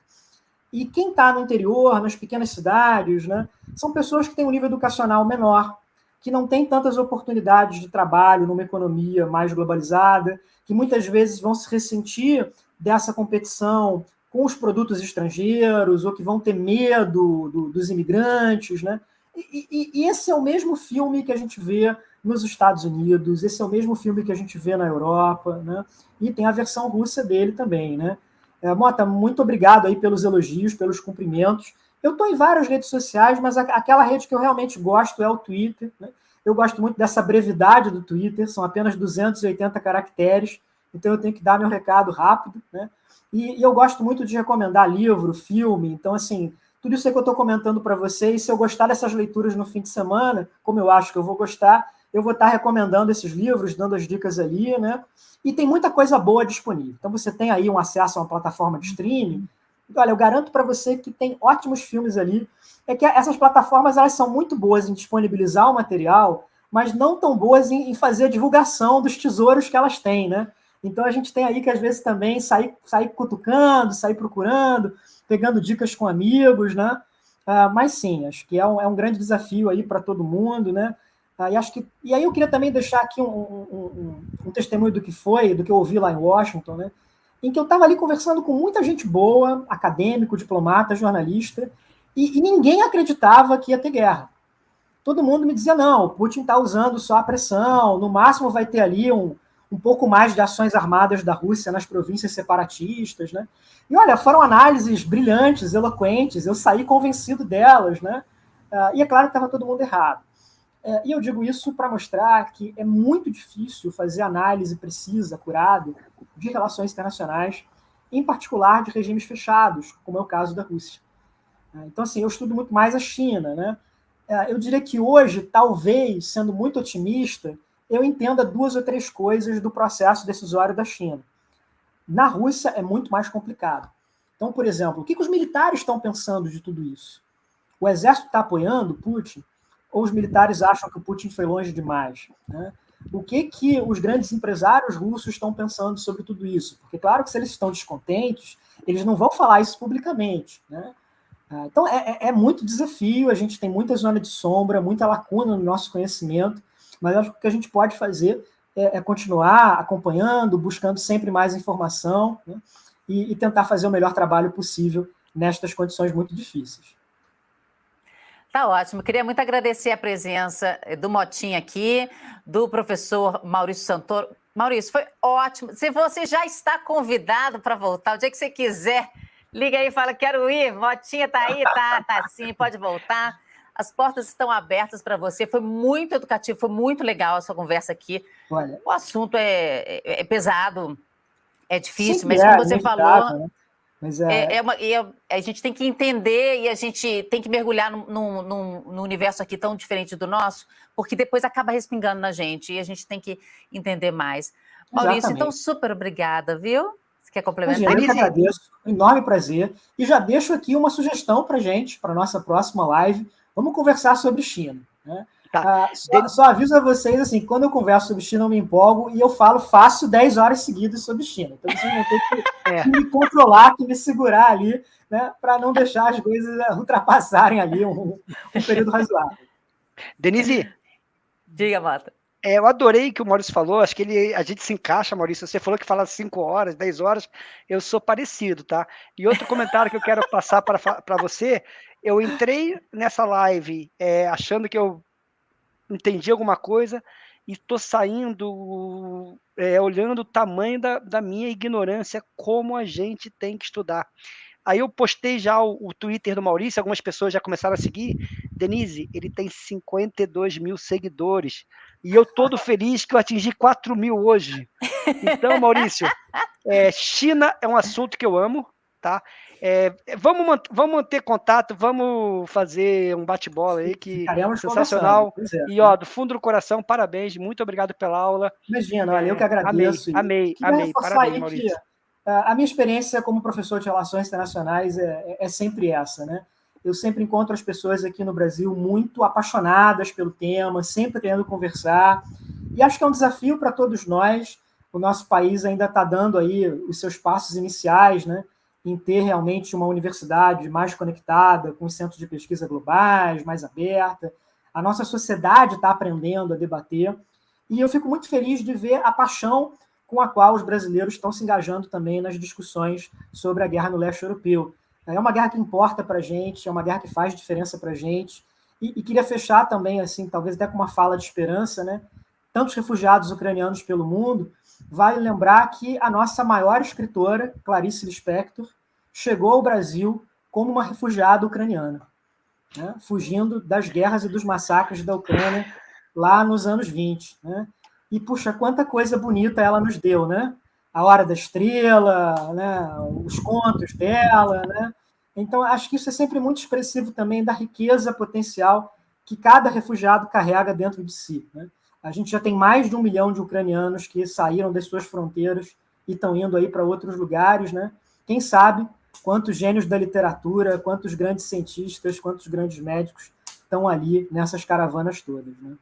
E quem está no interior, nas pequenas cidades, né, são pessoas que têm um nível educacional menor, que não têm tantas oportunidades de trabalho numa economia mais globalizada, que muitas vezes vão se ressentir dessa competição com os produtos estrangeiros, ou que vão ter medo do, dos imigrantes. Né? E, e, e esse é o mesmo filme que a gente vê nos Estados Unidos, esse é o mesmo filme que a gente vê na Europa, né? e tem a versão russa dele também. Né? É, Mota, muito obrigado aí pelos elogios, pelos cumprimentos. Eu estou em várias redes sociais, mas aquela rede que eu realmente gosto é o Twitter. Né? Eu gosto muito dessa brevidade do Twitter, são apenas 280 caracteres, então eu tenho que dar meu recado rápido. Né? E, e eu gosto muito de recomendar livro, filme, então, assim, tudo isso que eu estou comentando para vocês, se eu gostar dessas leituras no fim de semana, como eu acho que eu vou gostar, eu vou estar recomendando esses livros, dando as dicas ali, né? E tem muita coisa boa disponível. Então você tem aí um acesso a uma plataforma de streaming. Olha, eu garanto para você que tem ótimos filmes ali. É que essas plataformas elas são muito boas em disponibilizar o material, mas não tão boas em, em fazer a divulgação dos tesouros que elas têm, né? Então a gente tem aí que às vezes também sair, sair cutucando, sair procurando, pegando dicas com amigos, né? Uh, mas sim, acho que é um, é um grande desafio aí para todo mundo, né? Uh, e, acho que, e aí eu queria também deixar aqui um, um, um, testemunho do que foi, do que eu ouvi lá em Washington, né? Em que eu estava ali conversando com muita gente boa, acadêmico, diplomata, jornalista, e, e ninguém acreditava que ia ter guerra. Todo mundo me dizia, não, o Putin está usando só a pressão, no máximo vai ter ali um, um pouco mais de ações armadas da Rússia nas províncias separatistas, né? E olha, foram análises brilhantes, eloquentes, eu saí convencido delas, né? Uh, e é claro que estava todo mundo errado. Uh, e eu digo isso para mostrar que é muito difícil fazer análise precisa, curada, de relações internacionais, em particular de regimes fechados, como é o caso da Rússia. Uh, então, assim, eu estudo muito mais a China, né? eu diria que hoje, talvez, sendo muito otimista, eu entenda duas ou três coisas do processo decisório da China. Na Rússia é muito mais complicado. Então, por exemplo, o que, que os militares estão pensando de tudo isso? O exército está apoiando Putin? Ou os militares acham que o Putin foi longe demais? Né? O que, que os grandes empresários russos estão pensando sobre tudo isso? Porque, claro que se eles estão descontentes, eles não vão falar isso publicamente. Né? Ah, então, é, é, é muito desafio, a gente tem muita zona de sombra, muita lacuna no nosso conhecimento, mas acho que o que a gente pode fazer é, é continuar acompanhando, buscando sempre mais informação né, e, e tentar fazer o melhor trabalho possível nestas condições muito difíceis. Tá ótimo. Queria muito agradecer a presença do Motinha aqui, do professor Maurício Santoro. Maurício, foi ótimo. Se você já está convidado para voltar, o dia que você quiser, liga aí e fala, quero ir. Motinha tá aí? Tá, tá sim, pode voltar. As portas estão abertas para você. Foi muito educativo, foi muito legal a sua conversa aqui. Olha, o assunto é, é, é pesado, é difícil, mas é, como você falou. Né? Mas é... É, é uma, é, a gente tem que entender e a gente tem que mergulhar num, num, num, universo aqui tão diferente do nosso, porque depois acaba respingando na gente e a gente tem que entender mais. Maurício, então, Exatamente. então, super obrigada, viu? Você quer complementar? Eu que agradeço, um enorme prazer. E já deixo aqui uma sugestão para gente, para nossa próxima live. Vamos conversar sobre China. Né? Tá. Ah, só, só, aviso a vocês, assim, quando eu converso sobre China, eu me empolgo e eu falo fácil 10 horas seguidas sobre China. Então vocês vão ter que, é. que me controlar, que me segurar ali, né, para não deixar as coisas ultrapassarem ali um, um período razoável. Denise. Diga, Mata. É, eu adorei que o Maurício falou, acho que ele, a gente se encaixa, Maurício. Você falou que fala 5 horas, 10 horas, eu sou parecido, tá? E outro comentário que eu quero passar para você eu entrei nessa live é, achando que eu entendi alguma coisa e estou saindo é, olhando o tamanho da, da, minha ignorância, como a gente tem que estudar. Aí eu postei já o, o, Twitter do Maurício, algumas pessoas já começaram a seguir. Denise, ele tem 52 mil seguidores. E eu todo feliz que eu atingi 4 mil hoje. Então, Maurício, é, China é um assunto que eu amo, tá? É, vamos, vamos manter contato, vamos fazer um bate-bola aí que Ficaremos sensacional. É, e ó, do fundo do coração, parabéns, muito obrigado pela aula. Imagina, olha, eu que agradeço. Amei, amei, amei. Parabéns, Maurício. Que, a minha experiência como professor de relações internacionais é, é, é sempre essa, né? Eu sempre encontro as pessoas aqui no Brasil muito apaixonadas pelo tema, sempre querendo conversar. E acho que é um desafio para todos nós. O nosso país ainda está dando aí os seus passos iniciais, né? Em ter realmente uma universidade mais conectada, com centros de pesquisa globais, mais aberta. A nossa sociedade está aprendendo a debater. E eu fico muito feliz de ver a paixão com a qual os brasileiros estão se engajando também nas discussões sobre a guerra no leste europeu. É uma guerra que importa para a gente, é uma guerra que faz diferença para a gente. E, e, queria fechar também, assim, talvez até com uma fala de esperança, né? Tantos refugiados ucranianos pelo mundo, vale lembrar que a nossa maior escritora, Clarice Lispector, chegou ao Brasil como uma refugiada ucraniana, né? fugindo das guerras e dos massacres da Ucrânia lá nos anos 20. Né? E, puxa, quanta coisa bonita ela nos deu, né? A Hora da Estrela, né? os contos dela, né? Então, acho que isso é sempre muito expressivo também da riqueza potencial que cada refugiado carrega dentro de si. Né? A gente já tem mais de um milhão de ucranianos que saíram das suas fronteiras e estão indo aí para outros lugares, né? Quem sabe quantos gênios da literatura, quantos grandes cientistas, quantos grandes médicos estão ali nessas caravanas todas. Né?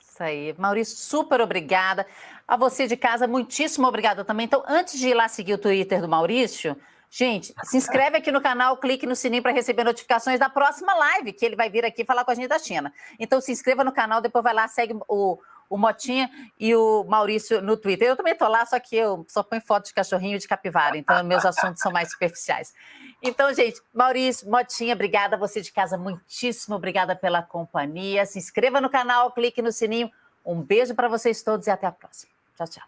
Isso aí. Maurício, super obrigada. A você de casa, muitíssimo obrigada também. Então, antes de ir lá seguir o Twitter do Maurício, gente, se inscreve aqui no canal, clique no sininho para receber notificações da próxima live, que ele vai vir aqui falar com a gente da China. Então, se inscreva no canal, depois vai lá, segue o, o Motinha e o Maurício no Twitter. Eu também estou lá, só que eu só ponho foto de cachorrinho e de capivara, então meus assuntos são mais superficiais. Então, gente, Maurício, Motinha, obrigada. Você de casa, muitíssimo obrigada pela companhia. Se inscreva no canal, clique no sininho. Um beijo para vocês todos e até a próxima. Tchau, tchau.